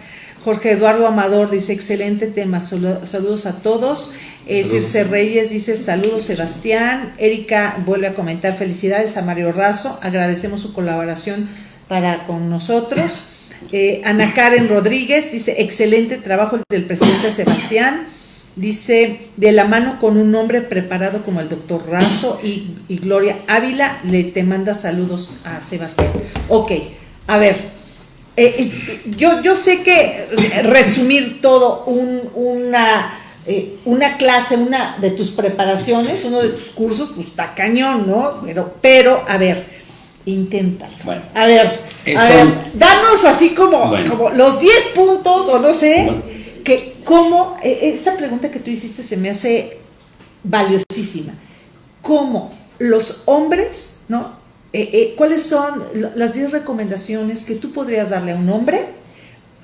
Jorge Eduardo Amador dice, excelente tema, saludos a todos. Eh, Circe Reyes dice, saludos Sebastián. Erika vuelve a comentar, felicidades a Mario Razo, agradecemos su colaboración para con nosotros. Eh, Ana Karen Rodríguez dice, excelente trabajo del presidente Sebastián. Dice, de la mano con un hombre preparado como el doctor Razo y, Gloria Ávila, le te manda saludos a Sebastián. Ok, a ver, eh, yo, yo sé que resumir todo una, eh, una clase, una de tus preparaciones, uno de tus cursos, pues está cañón, ¿no? Pero, pero a ver, inténtalo. Bueno, a ver, danos así como, como los 10 puntos o no sé que cómo, e, esta pregunta que tú hiciste se me hace valiosísima. ¿Cómo los hombres, ¿no? E, e, ¿Cuáles son las 10 recomendaciones que tú podrías darle a un hombre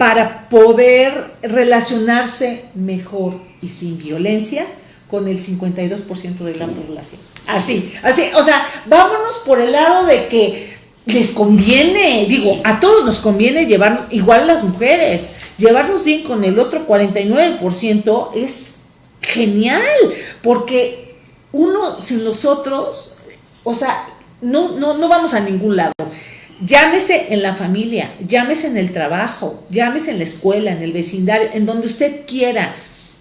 para poder relacionarse mejor y sin violencia con el 52% de la población? Así, así, o sea, vámonos por el lado de que les conviene, digo, a todos nos conviene llevarnos, igual las mujeres, llevarnos bien con el otro 49% es genial, porque uno sin los otros, o sea, no, no, no vamos a ningún lado. Llámese en la familia, llámese en el trabajo, llámese en la escuela, en el vecindario, en donde usted quiera.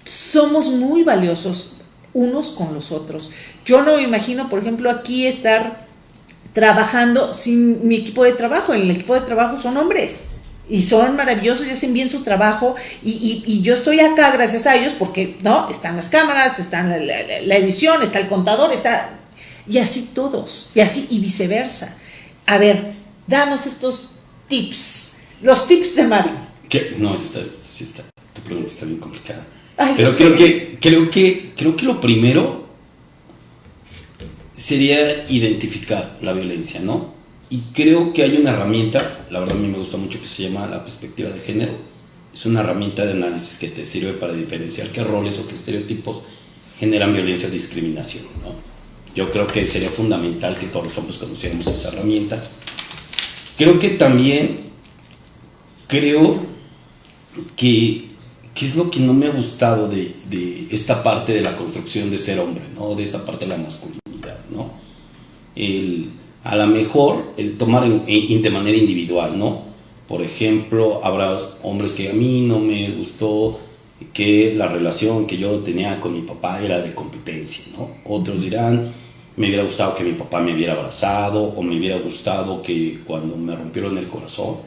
Somos muy valiosos unos con los otros. Yo no me imagino, por ejemplo, aquí estar trabajando sin mi equipo de trabajo. En el equipo de trabajo son hombres y son maravillosos y hacen bien su trabajo y, yo estoy acá gracias a ellos porque, ¿no? Están las cámaras, están la, edición, está el contador, está... Y así todos, y así y viceversa. A ver, danos estos tips, los tips de Mari. ¿Qué? No, está, está, tu pregunta está bien complicada. Pero creo, que, creo, que, creo que lo primero sería identificar la violencia, ¿no? Y creo que hay una herramienta, la verdad a mí me gusta mucho, que se llama la perspectiva de género. Es una herramienta de análisis que te sirve para diferenciar qué roles o qué estereotipos generan violencia o discriminación. ¿no? Yo creo que sería fundamental que todos los hombres conociéramos esa herramienta. Creo que también, creo que, ¿qué es lo que no me ha gustado de, de esta parte de la construcción de ser hombre, ¿no? de esta parte de la masculinidad? ¿no? El, a lo mejor el tomar de manera individual, ¿no? Por ejemplo, habrá hombres que a mí no me gustó que la relación que yo tenía con mi papá era de competencia, ¿no? Otros dirán, me hubiera gustado que mi papá me hubiera abrazado o me hubiera gustado que cuando me rompieron el corazón,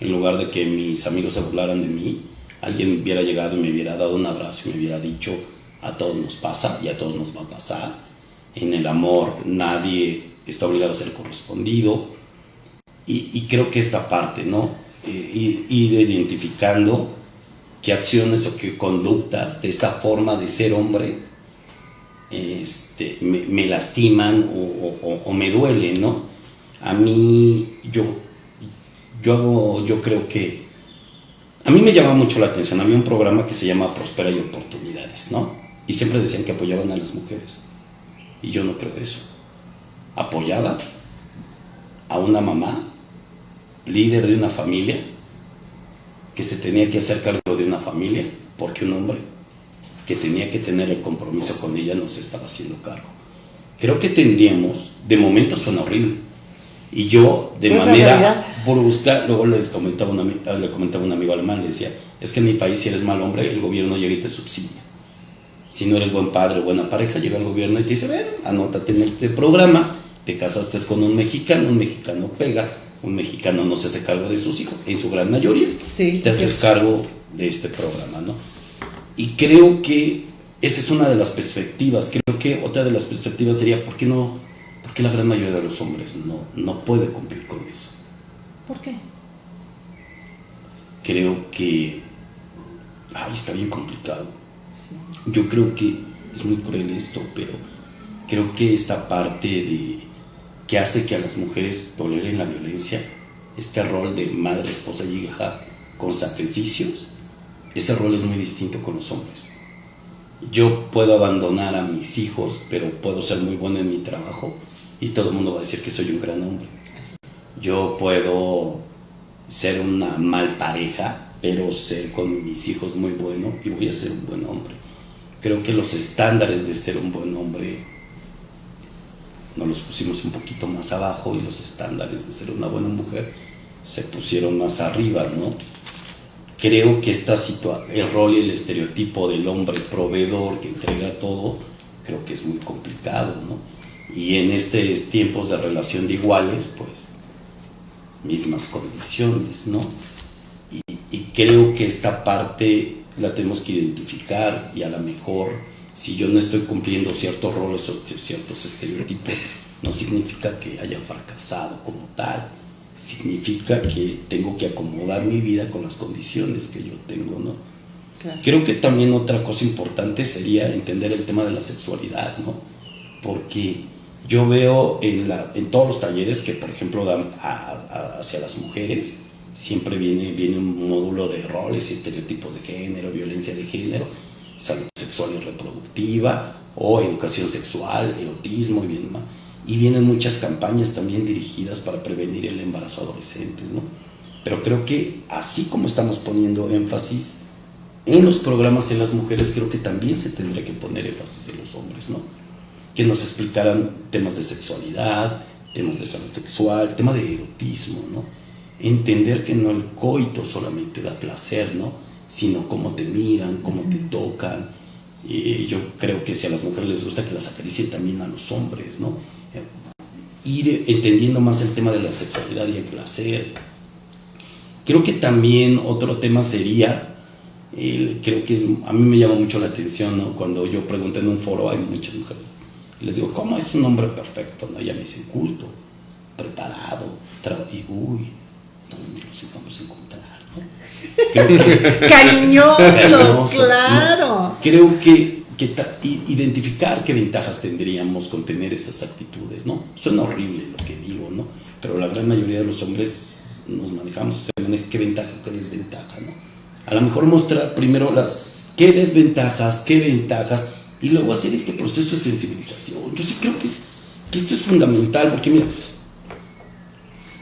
en lugar de que mis amigos se burlaran de mí, alguien hubiera llegado y me hubiera dado un abrazo y me hubiera dicho, a todos nos pasa y a todos nos va a pasar. En el amor nadie está obligado a ser correspondido. Y, creo que esta parte, ¿no? Eh, ir, identificando qué acciones o qué conductas de esta forma de ser hombre este, me, lastiman o, me duelen, ¿no? A mí, yo, yo hago, yo creo que, a mí me llama mucho la atención, había un programa que se llama Prospera y Oportunidades, ¿no? Y siempre decían que apoyaban a las mujeres. Y yo no creo eso apoyada a una mamá, líder de una familia, que se tenía que hacer cargo de una familia, porque un hombre que tenía que tener el compromiso con ella no se estaba haciendo cargo. Creo que tendríamos, de momento suena horrible, y yo de manera brusca, luego les comentaba una, le comentaba un amigo alemán, le decía, es que en mi país si eres mal hombre, el gobierno llega y te subsidia. Si no eres buen padre o buena pareja, llega el gobierno y te dice, ven, anótate en este programa, te casaste con un mexicano, un mexicano pega, un mexicano no se hace cargo de sus hijos, en su gran mayoría, te haces cargo de este programa, ¿no? Y creo que esa es una de las perspectivas, creo que otra de las perspectivas sería, ¿por qué no, por qué la gran mayoría de los hombres no, no puede cumplir con eso? ¿Por qué? Creo que, ay, está bien complicado. Yo creo que es muy cruel esto, pero creo que esta parte de que hace que a las mujeres toleren la violencia, este rol de madre, esposa y hija con sacrificios, ese rol es muy distinto con los hombres. Yo puedo abandonar a mis hijos, pero puedo ser muy bueno en mi trabajo y todo el mundo va a decir que soy un gran hombre. Yo puedo ser una mal pareja, pero ser con mis hijos muy bueno y voy a ser un buen hombre. Creo que los estándares de ser un buen hombre nos los pusimos un poquito más abajo y los estándares de ser una buena mujer se pusieron más arriba, ¿no? Creo que esta el rol y el estereotipo del hombre proveedor que entrega todo, creo que es muy complicado, ¿no? Y en estos tiempos de relación de iguales, pues, mismas condiciones, ¿no? Y, y creo que esta parte la tenemos que identificar y a lo mejor si yo no estoy cumpliendo ciertos roles o ciertos estereotipos, no significa que haya fracasado como tal, significa que tengo que acomodar mi vida con las condiciones que yo tengo, ¿no? Creo que también otra cosa importante sería entender el tema de la sexualidad, ¿no? Porque yo veo en, la, en todos los talleres que, por ejemplo, dan hacia las mujeres, siempre viene, viene un módulo de roles y estereotipos de género, violencia de género, salud sexual y reproductiva, o educación sexual, erotismo y bien más. Y vienen muchas campañas también dirigidas para prevenir el embarazo adolescentes, ¿no? Pero creo que así como estamos poniendo énfasis en los programas en las mujeres, creo que también se tendría que poner énfasis en los hombres, ¿no? Que nos explicaran temas de sexualidad, temas de salud sexual, tema de erotismo, ¿no? Entender que no el coito solamente da placer, ¿no? Sino cómo te miran, cómo te tocan. Y yo creo que si a las mujeres les gusta que las acaricien también a los hombres, ¿no? Ir entendiendo más el tema de la sexualidad y el placer. Creo que también otro tema sería, creo que es, a mí me llama mucho la atención, ¿no? Cuando yo pregunto en un foro, hay muchas mujeres les digo, ¿cómo es un hombre perfecto? ¿no? Ella me dice, culto, preparado, y uy, ¿dónde los vamos a encontrar? <laughs> cariñoso, claro. Creo que, que identificar qué ventajas tendríamos con tener esas actitudes, ¿no? Suena horrible lo que digo, ¿no? Pero la gran mayoría de los hombres nos manejamos, se maneja qué ventaja, qué desventaja, ¿no? A lo mejor mostrar primero las qué desventajas, qué ventajas, y luego hacer este proceso de sensibilización. Yo sí creo que, es, que esto es fundamental, porque mira,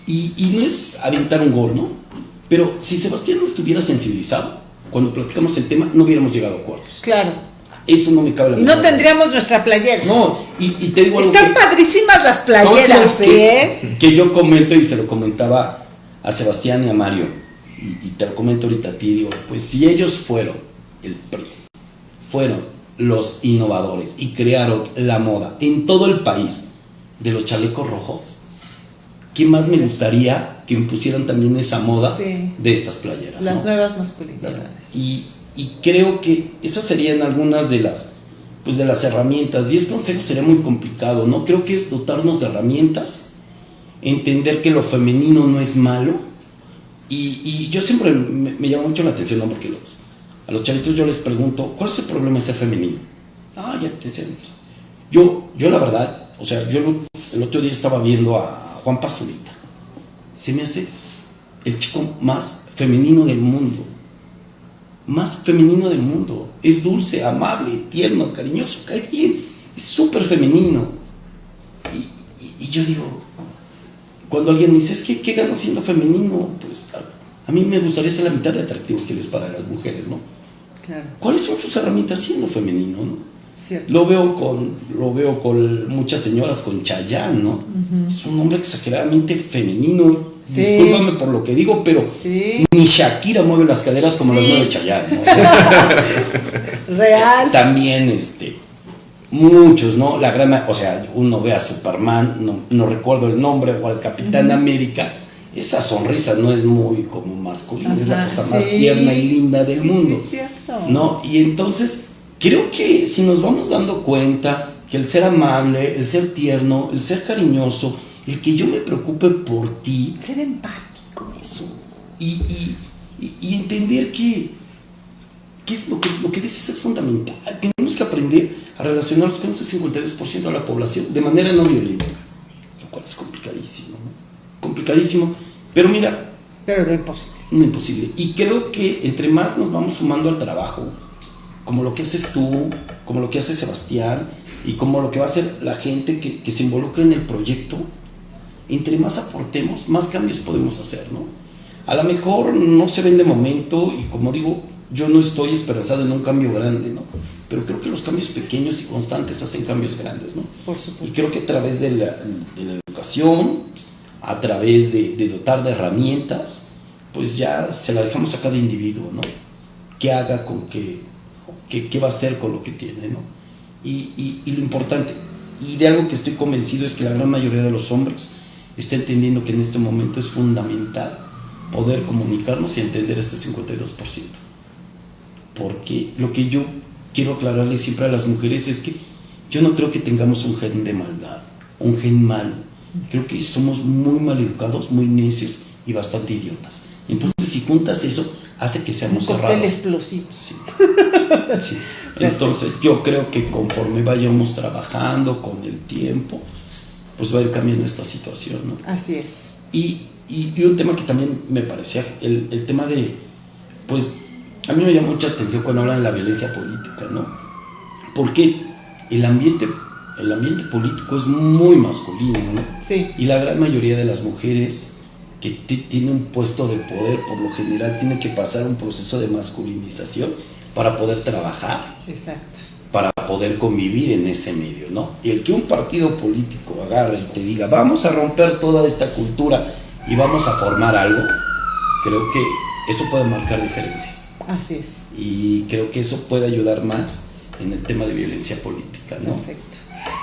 y, y, no es aventar un gol, ¿no? Pero si Sebastián no estuviera sensibilizado, cuando platicamos el tema, no hubiéramos llegado a acuerdos. Claro. Eso no me cabe la No tendríamos nuestra playera. No, y, y te digo Están padrísimas las playeras, ¿eh? Que, yo comento y se lo comentaba a Sebastián y a Mario, y, y te lo comento ahorita a ti, digo, pues si ellos fueron el PRI, fueron los innovadores y crearon la moda en todo el país de los chalecos rojos, ¿qué más me gustaría que impusieran también esa moda de estas playeras? Las nuevas masculinidades. Y, y, creo que esas serían algunas de las, pues de las herramientas. Diez consejos sería muy complicado, ¿no? Creo que es dotarnos de herramientas, entender que lo femenino no es malo. Y, y yo siempre me, me llama mucho la atención, ¿no? Porque los, a los chavitos yo les pregunto, ¿cuál es el problema de ser femenino? Ah, ya te siento. Yo, yo la verdad, o sea, yo el otro día estaba viendo a Juan Pazurita. Se me hace el chico más femenino del mundo. Más femenino del mundo. Es dulce, amable, tierno, cariñoso, cae bien. Es súper femenino. Y, yo digo, cuando alguien me dice, es que, ¿qué gano siendo femenino? Pues a, a mí me gustaría ser la mitad de atractivo que les para las mujeres, ¿no? ¿Cuáles son sus herramientas siendo femenino? ¿no? Lo veo con lo veo con muchas señoras con Chayanne, ¿no? Es un hombre exageradamente femenino. Discúlpame por lo que digo, pero ni Shakira mueve las caderas como las mueve Chayanne. <laughs> Real. También este muchos, ¿no? La gran, o sea, uno ve a Superman, no, no recuerdo el nombre, o al Capitán América esa sonrisa no es muy como masculina, es la cosa más tierna y linda del mundo. ¿no? Y entonces, creo que si nos vamos dando cuenta que el ser amable, el ser tierno, el ser cariñoso, el que yo me preocupe por ti. Ser empático, eso. Y, y, entender que, que, es lo, que lo que dices es fundamental. Tenemos que aprender a relacionarnos con ese 52% de la población de manera no violenta, lo cual es complicadísimo. ¿no? complicadísimo, pero mira. Pero no imposible. No imposible. Y creo que entre más nos vamos sumando al trabajo, como lo que haces tú, como lo que hace Sebastián, y como lo que va a hacer la gente que, que se involucra en el proyecto, entre más aportemos, más cambios podemos hacer, ¿no? A lo mejor no se ven de momento, y como digo, yo no estoy esperanzado en un cambio grande, ¿no? Pero creo que los cambios pequeños y constantes hacen cambios grandes, ¿no? Por supuesto. Y creo que a través de la, de la educación, a través de, dotar de herramientas, pues ya se la dejamos a cada individuo, ¿no? Que haga con qué, qué va a hacer con lo que tiene, ¿no? Y, y, lo importante, y de algo que estoy convencido es que la gran mayoría de los hombres está entendiendo que en este momento es fundamental poder comunicarnos y entender este 52%. Porque lo que yo quiero aclararle siempre a las mujeres es que yo no creo que tengamos un gen de maldad, un gen mal Creo que somos muy mal educados, muy necios y bastante idiotas. Entonces, si juntas eso, hace que seamos un cerrados. explosivo. Sí. <laughs> Entonces, yo creo que conforme vayamos trabajando con el tiempo, pues va a ir cambiando esta situación. ¿no? Así es. Y, y, un tema que también me parecía, el, el tema de, pues, a mí me llama mucha atención cuando hablan de la violencia política, ¿no? Porque el ambiente el ambiente político es muy masculino, ¿no? Sí. Y la gran mayoría de las mujeres que tienen un puesto de poder, por lo general, tienen que pasar un proceso de masculinización para poder trabajar. Exacto. Para poder convivir en ese medio, ¿no? Y el que un partido político agarre y te diga, vamos a romper toda esta cultura y vamos a formar algo, creo que eso puede marcar diferencias. Así es. Y creo que eso puede ayudar más en el tema de violencia política, ¿no? Perfecto.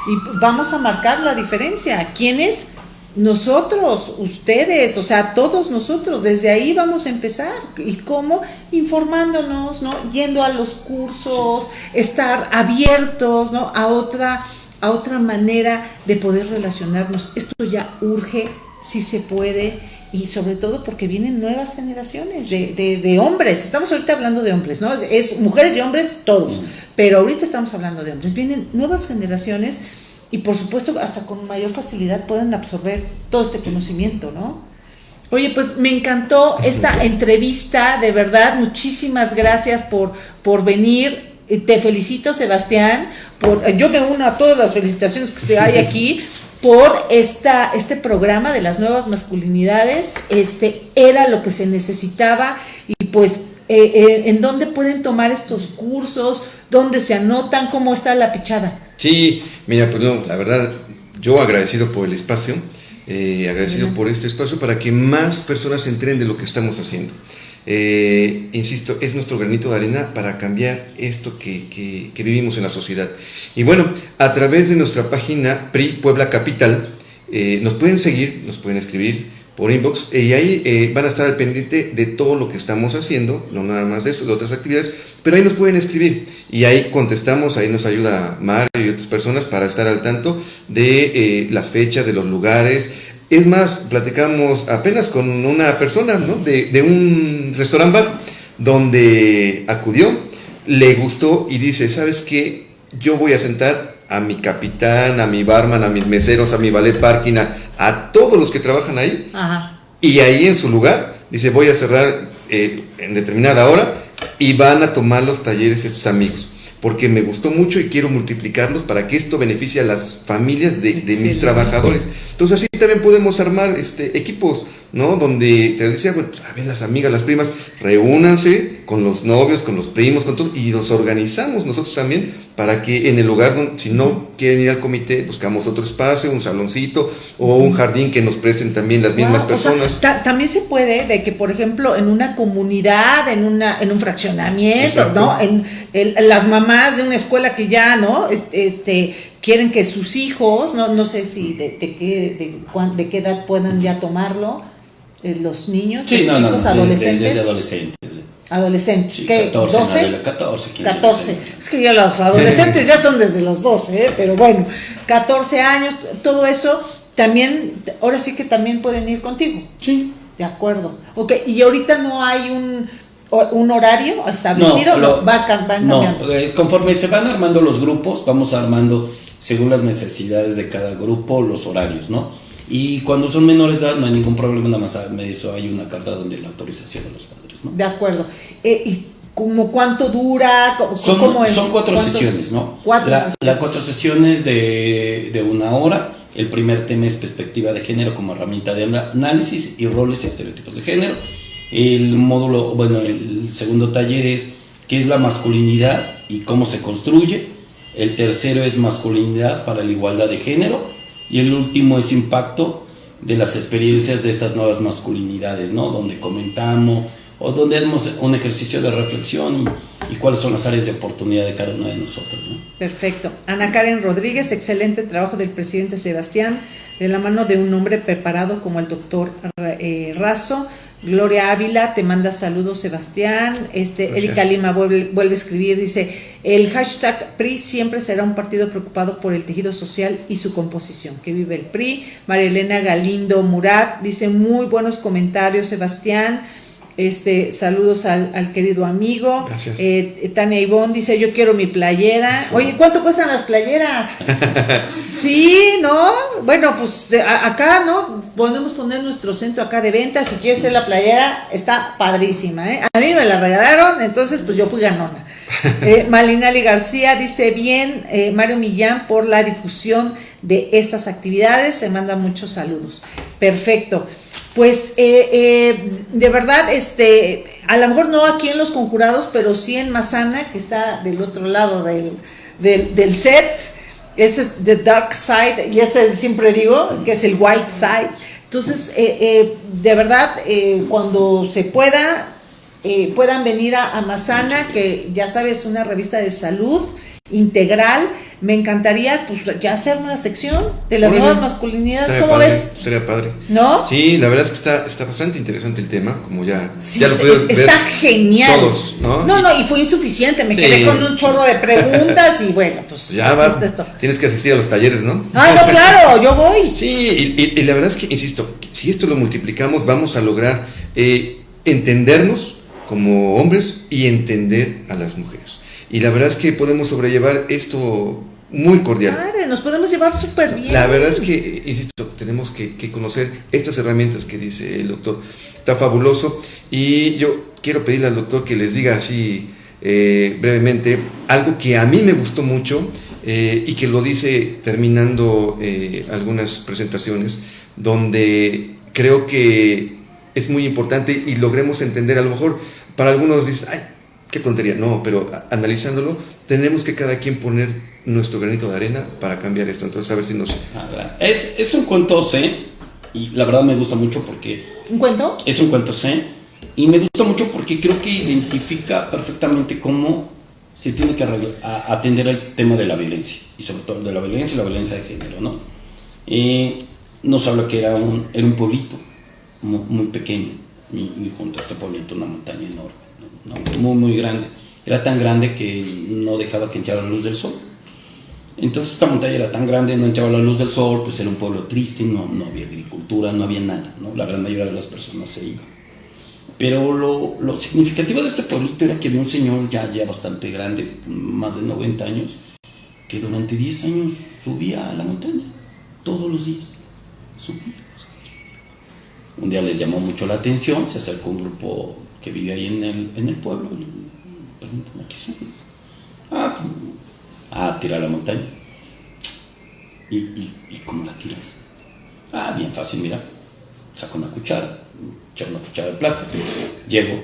Y vamos a marcar la diferencia. ¿Quiénes? Nosotros, ustedes, o sea, todos nosotros, desde ahí vamos a empezar. ¿Y cómo? Informándonos, ¿no? Yendo a los cursos, estar abiertos, ¿no? A otra, a otra manera de poder relacionarnos. Esto ya urge, si se puede, y sobre todo porque vienen nuevas generaciones de, de, de, hombres. Estamos ahorita hablando de hombres, ¿no? Es mujeres y hombres, todos. Pero ahorita estamos hablando de hombres. Vienen nuevas generaciones y por supuesto hasta con mayor facilidad pueden absorber todo este conocimiento, ¿no? Oye, pues me encantó esta entrevista, de verdad, muchísimas gracias por, por venir. Te felicito, Sebastián. Por, yo me uno a todas las felicitaciones que hay <laughs> aquí por esta, este programa de las nuevas masculinidades. Este era lo que se necesitaba y pues eh, eh, en dónde pueden tomar estos cursos, dónde se anotan, cómo está la pichada. Sí, mira, pues no, la verdad, yo agradecido por el espacio, eh, agradecido por este espacio para que más personas se enteren de lo que estamos haciendo. Eh, insisto, es nuestro granito de arena para cambiar esto que, que, que, vivimos en la sociedad. Y bueno, a través de nuestra página PRI Puebla Capital, eh, nos pueden seguir, nos pueden escribir por inbox y ahí eh, van a estar al pendiente de todo lo que estamos haciendo, no nada más de eso, de otras actividades, pero ahí nos pueden escribir y ahí contestamos, ahí nos ayuda Mario y otras personas para estar al tanto de eh, las fechas, de los lugares. Es más, platicamos apenas con una persona ¿no? de, de un restaurante bar donde acudió, le gustó y dice, ¿sabes qué? Yo voy a sentar a mi capitán, a mi barman, a mis meseros, a mi ballet parking, a, a todos los que trabajan ahí. Ajá. Y ahí en su lugar, dice, voy a cerrar eh, en determinada hora y van a tomar los talleres estos amigos. Porque me gustó mucho y quiero multiplicarlos para que esto beneficie a las familias de, de mis trabajadores. Entonces así también podemos armar este, equipos, ¿no? Donde te decía, bueno, pues, a ver, las amigas, las primas, reúnanse con los novios, con los primos, con todos, y nos organizamos nosotros también para que en el lugar donde, si no quieren ir al comité, buscamos otro espacio, un saloncito o un jardín que nos presten también las mismas Wow, o personas. sea, ta- también se puede de que, por ejemplo, en una comunidad, en una, en un fraccionamiento, Exacto. ¿no? En, en las mamás de una escuela que ya, ¿no? Este, este, quieren que sus hijos, no, no sé si de, de qué, de, de qué edad puedan ya tomarlo, eh, los niños, Sí, los no, chicos no, desde, adolescentes. desde adolescentes. sí. Adolescentes, Sí, ¿qué? 14, ¿12? Adela, 14, 15, 14. 16. Es que ya los adolescentes ya son desde los 12, ¿eh? pero bueno, 14 años, todo eso también, ahora sí que también pueden ir contigo. Sí. De acuerdo. Ok, y ahorita no hay un, un horario establecido, lo- no, va, cam- van no, cambiando. eh, conforme se van armando los grupos, vamos armando según las necesidades de cada grupo los horarios, ¿no? Y cuando son menores de edad no hay ningún problema, nada más me eso hay una carta donde la autorización de los padres, ¿no? De acuerdo. Eh, ¿Y como cuánto dura? ¿Cómo, Son, cómo es? son cuatro sesiones, ¿no? Cuatro la, sesiones. la cuatro sesiones de, de una hora. El primer tema es perspectiva de género como herramienta de análisis y roles y estereotipos de género. El módulo, bueno, el segundo taller es qué es la masculinidad y cómo se construye. El tercero es masculinidad para la igualdad de género. Y el último es impacto de las experiencias de estas nuevas masculinidades, ¿no? Donde comentamos o donde hacemos un ejercicio de reflexión y, cuáles son las áreas de oportunidad de cada uno de nosotros, ¿no? Perfecto. Ana Karen Rodríguez, excelente trabajo del presidente Sebastián, de la mano de un hombre preparado como el doctor eh, Razo. Gloria Ávila te manda saludos, Sebastián. Este, Gracias. Erika Lima vuelve, vuelve a escribir, dice, el hashtag PRI siempre será un partido preocupado por el tejido social y su composición. Que vive el PRI. María Elena Galindo Murat dice, muy buenos comentarios, Sebastián. Este, saludos al, al querido amigo. Gracias. Eh, Tania Ivonne dice, yo quiero mi playera. Sí. Oye, ¿cuánto cuestan las playeras? <laughs> sí, ¿no? Bueno, pues de- a- acá, ¿no? Podemos poner nuestro centro acá de ventas. Si quieres tener la playera, está padrísima, ¿eh? A mí me la regalaron, entonces pues yo fui ganona. <laughs> Eh, Malinali García dice, bien, eh, Mario Millán, por la difusión de estas actividades. Se manda muchos saludos. Perfecto. Pues eh, eh, de verdad, este, a lo mejor no aquí en los conjurados, pero sí en Mazana, que está del otro lado del, del, set, ese es The Dark Side, y ese siempre digo, que es el White Side. Entonces, eh, eh, de verdad, eh, cuando se pueda, puedan venir a, a que ya sabes, una revista de salud integral, me encantaría pues ya hacer una sección de las nuevas masculinidades, ¿cómo ves? Estaría padre. ¿No? Sí, la verdad es que está, está bastante interesante el tema, como ya, sí, ya lo está, está genial. Todos, ¿no? No, no, y fue insuficiente, me quedé con un chorro de preguntas y bueno, pues ya va, esto. Tienes que asistir a los talleres, ¿no? Ah, no, claro, yo voy. Sí, y, la verdad es que, insisto, si esto lo multiplicamos, vamos a lograr eh, entendernos como hombres y entender a las mujeres. Y la verdad es que podemos sobrellevar esto muy cordial. Madre, nos podemos llevar súper bien. La verdad es que, insisto, tenemos que, conocer estas herramientas que dice el doctor. Está fabuloso. Y yo quiero pedirle al doctor que les diga así eh, brevemente algo que a mí me gustó mucho eh, y que lo dice terminando eh, algunas presentaciones, donde creo que es muy importante y logremos entender, a lo mejor para algunos dicen, ay, qué tontería, no, pero analizándolo, tenemos que cada quien poner nuestro granito de arena para cambiar esto. Entonces, a ver si nos... Ah, es, es un cuento C, y la verdad me gusta mucho porque... ¿Un cuento? Es un cuento C, y me gusta mucho porque creo que identifica perfectamente cómo se tiene que atender el tema de la violencia, y sobre todo de la violencia y la violencia de género, ¿no? Eh, nos habla que era un, era un pueblito muy, pequeño, y junto a este pueblito una montaña enorme muy, muy grande. Era tan grande que no dejaba que entrara la luz del sol. Entonces esta montaña era tan grande, no entraba la luz del sol, pues era un pueblo triste, no, no había agricultura, no había nada, ¿no? la gran mayoría de las personas se iban. Pero lo, lo, significativo de este pueblito era que había un señor ya, ya bastante grande, más de 90 años, que durante 10 años subía a la montaña, todos los días, subía. Un día les llamó mucho la atención, se acercó un grupo que vive ahí en el, en el pueblo. Preguntan, ¿a qué subes? Ah, pues, a tirar la montaña. ¿Y, y, cómo la tiras? Ah, bien fácil, mira. Saco una cuchara, echo una cuchara de plata, llego,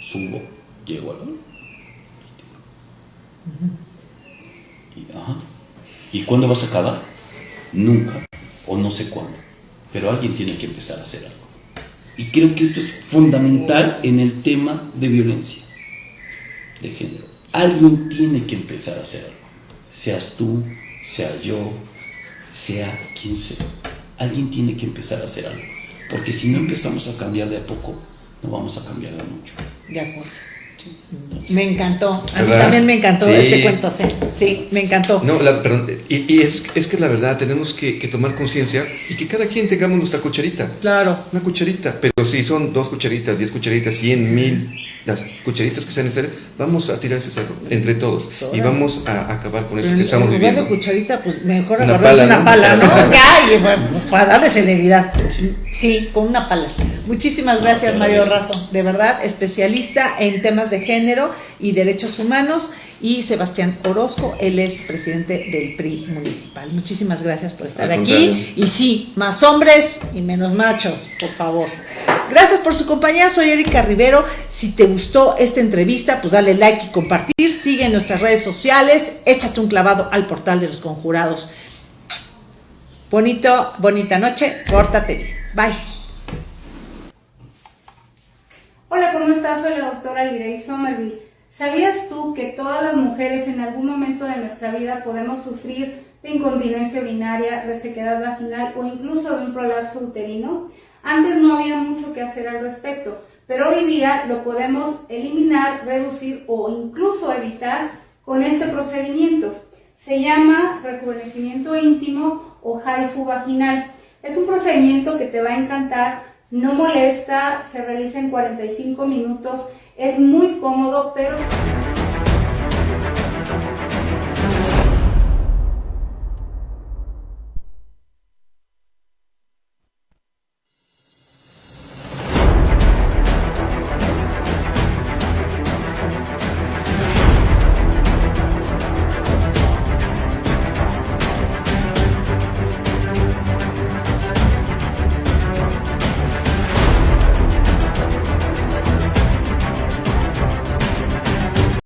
subo, llego a la... Y, ajá. ¿Y cuándo vas a acabar? Nunca, o no sé cuándo. Pero alguien tiene que empezar a hacer algo. Y creo que esto es fundamental en el tema de violencia de género. Alguien tiene que empezar a hacer algo. Seas tú, sea yo, sea quien sea. Alguien tiene que empezar a hacer algo. Porque si no empezamos a cambiar de a poco, no vamos a cambiar de mucho. De acuerdo. Me encantó, a mí también me encantó este cuento, sí, sí, me encantó. No, la, y, es, es, que la verdad tenemos que, que tomar conciencia y que cada quien tengamos nuestra cucharita. Claro. Una cucharita, pero si son dos cucharitas, diez cucharitas, cien mil, las cucharitas que sean necesarias, vamos a tirar ese cerro entre todos y vamos a acabar con eso que estamos en viviendo. cucharita, pues mejor agarrar una pala, ¿no? <laughs> ya, pues para darle celeridad. Sí. con una pala. Muchísimas gracias, Mario Razo. De verdad, especialista en temas de género y derechos humanos. Y Sebastián Orozco, él es presidente del PRI municipal. Muchísimas gracias por estar aquí. Y sí, más hombres y menos machos, por favor. Gracias por su compañía, soy Erika Rivero. Si te gustó esta entrevista, pues dale like y compartir. Sigue en nuestras redes sociales, échate un clavado al portal de los conjurados. Bonito, bonita noche, pórtate bien. Bye. Hola, ¿cómo estás? Soy la doctora Lirey Somerville. ¿Sabías tú que todas las mujeres en algún momento de nuestra vida podemos sufrir de incontinencia urinaria, resequedad vaginal o incluso de un prolapso uterino? Antes no había mucho que hacer al respecto, pero hoy día lo podemos eliminar, reducir o incluso evitar con este procedimiento. Se llama rejuvenecimiento íntimo o haifu vaginal. Es un procedimiento que te va a encantar, no molesta, se realiza en 45 minutos, es muy cómodo, pero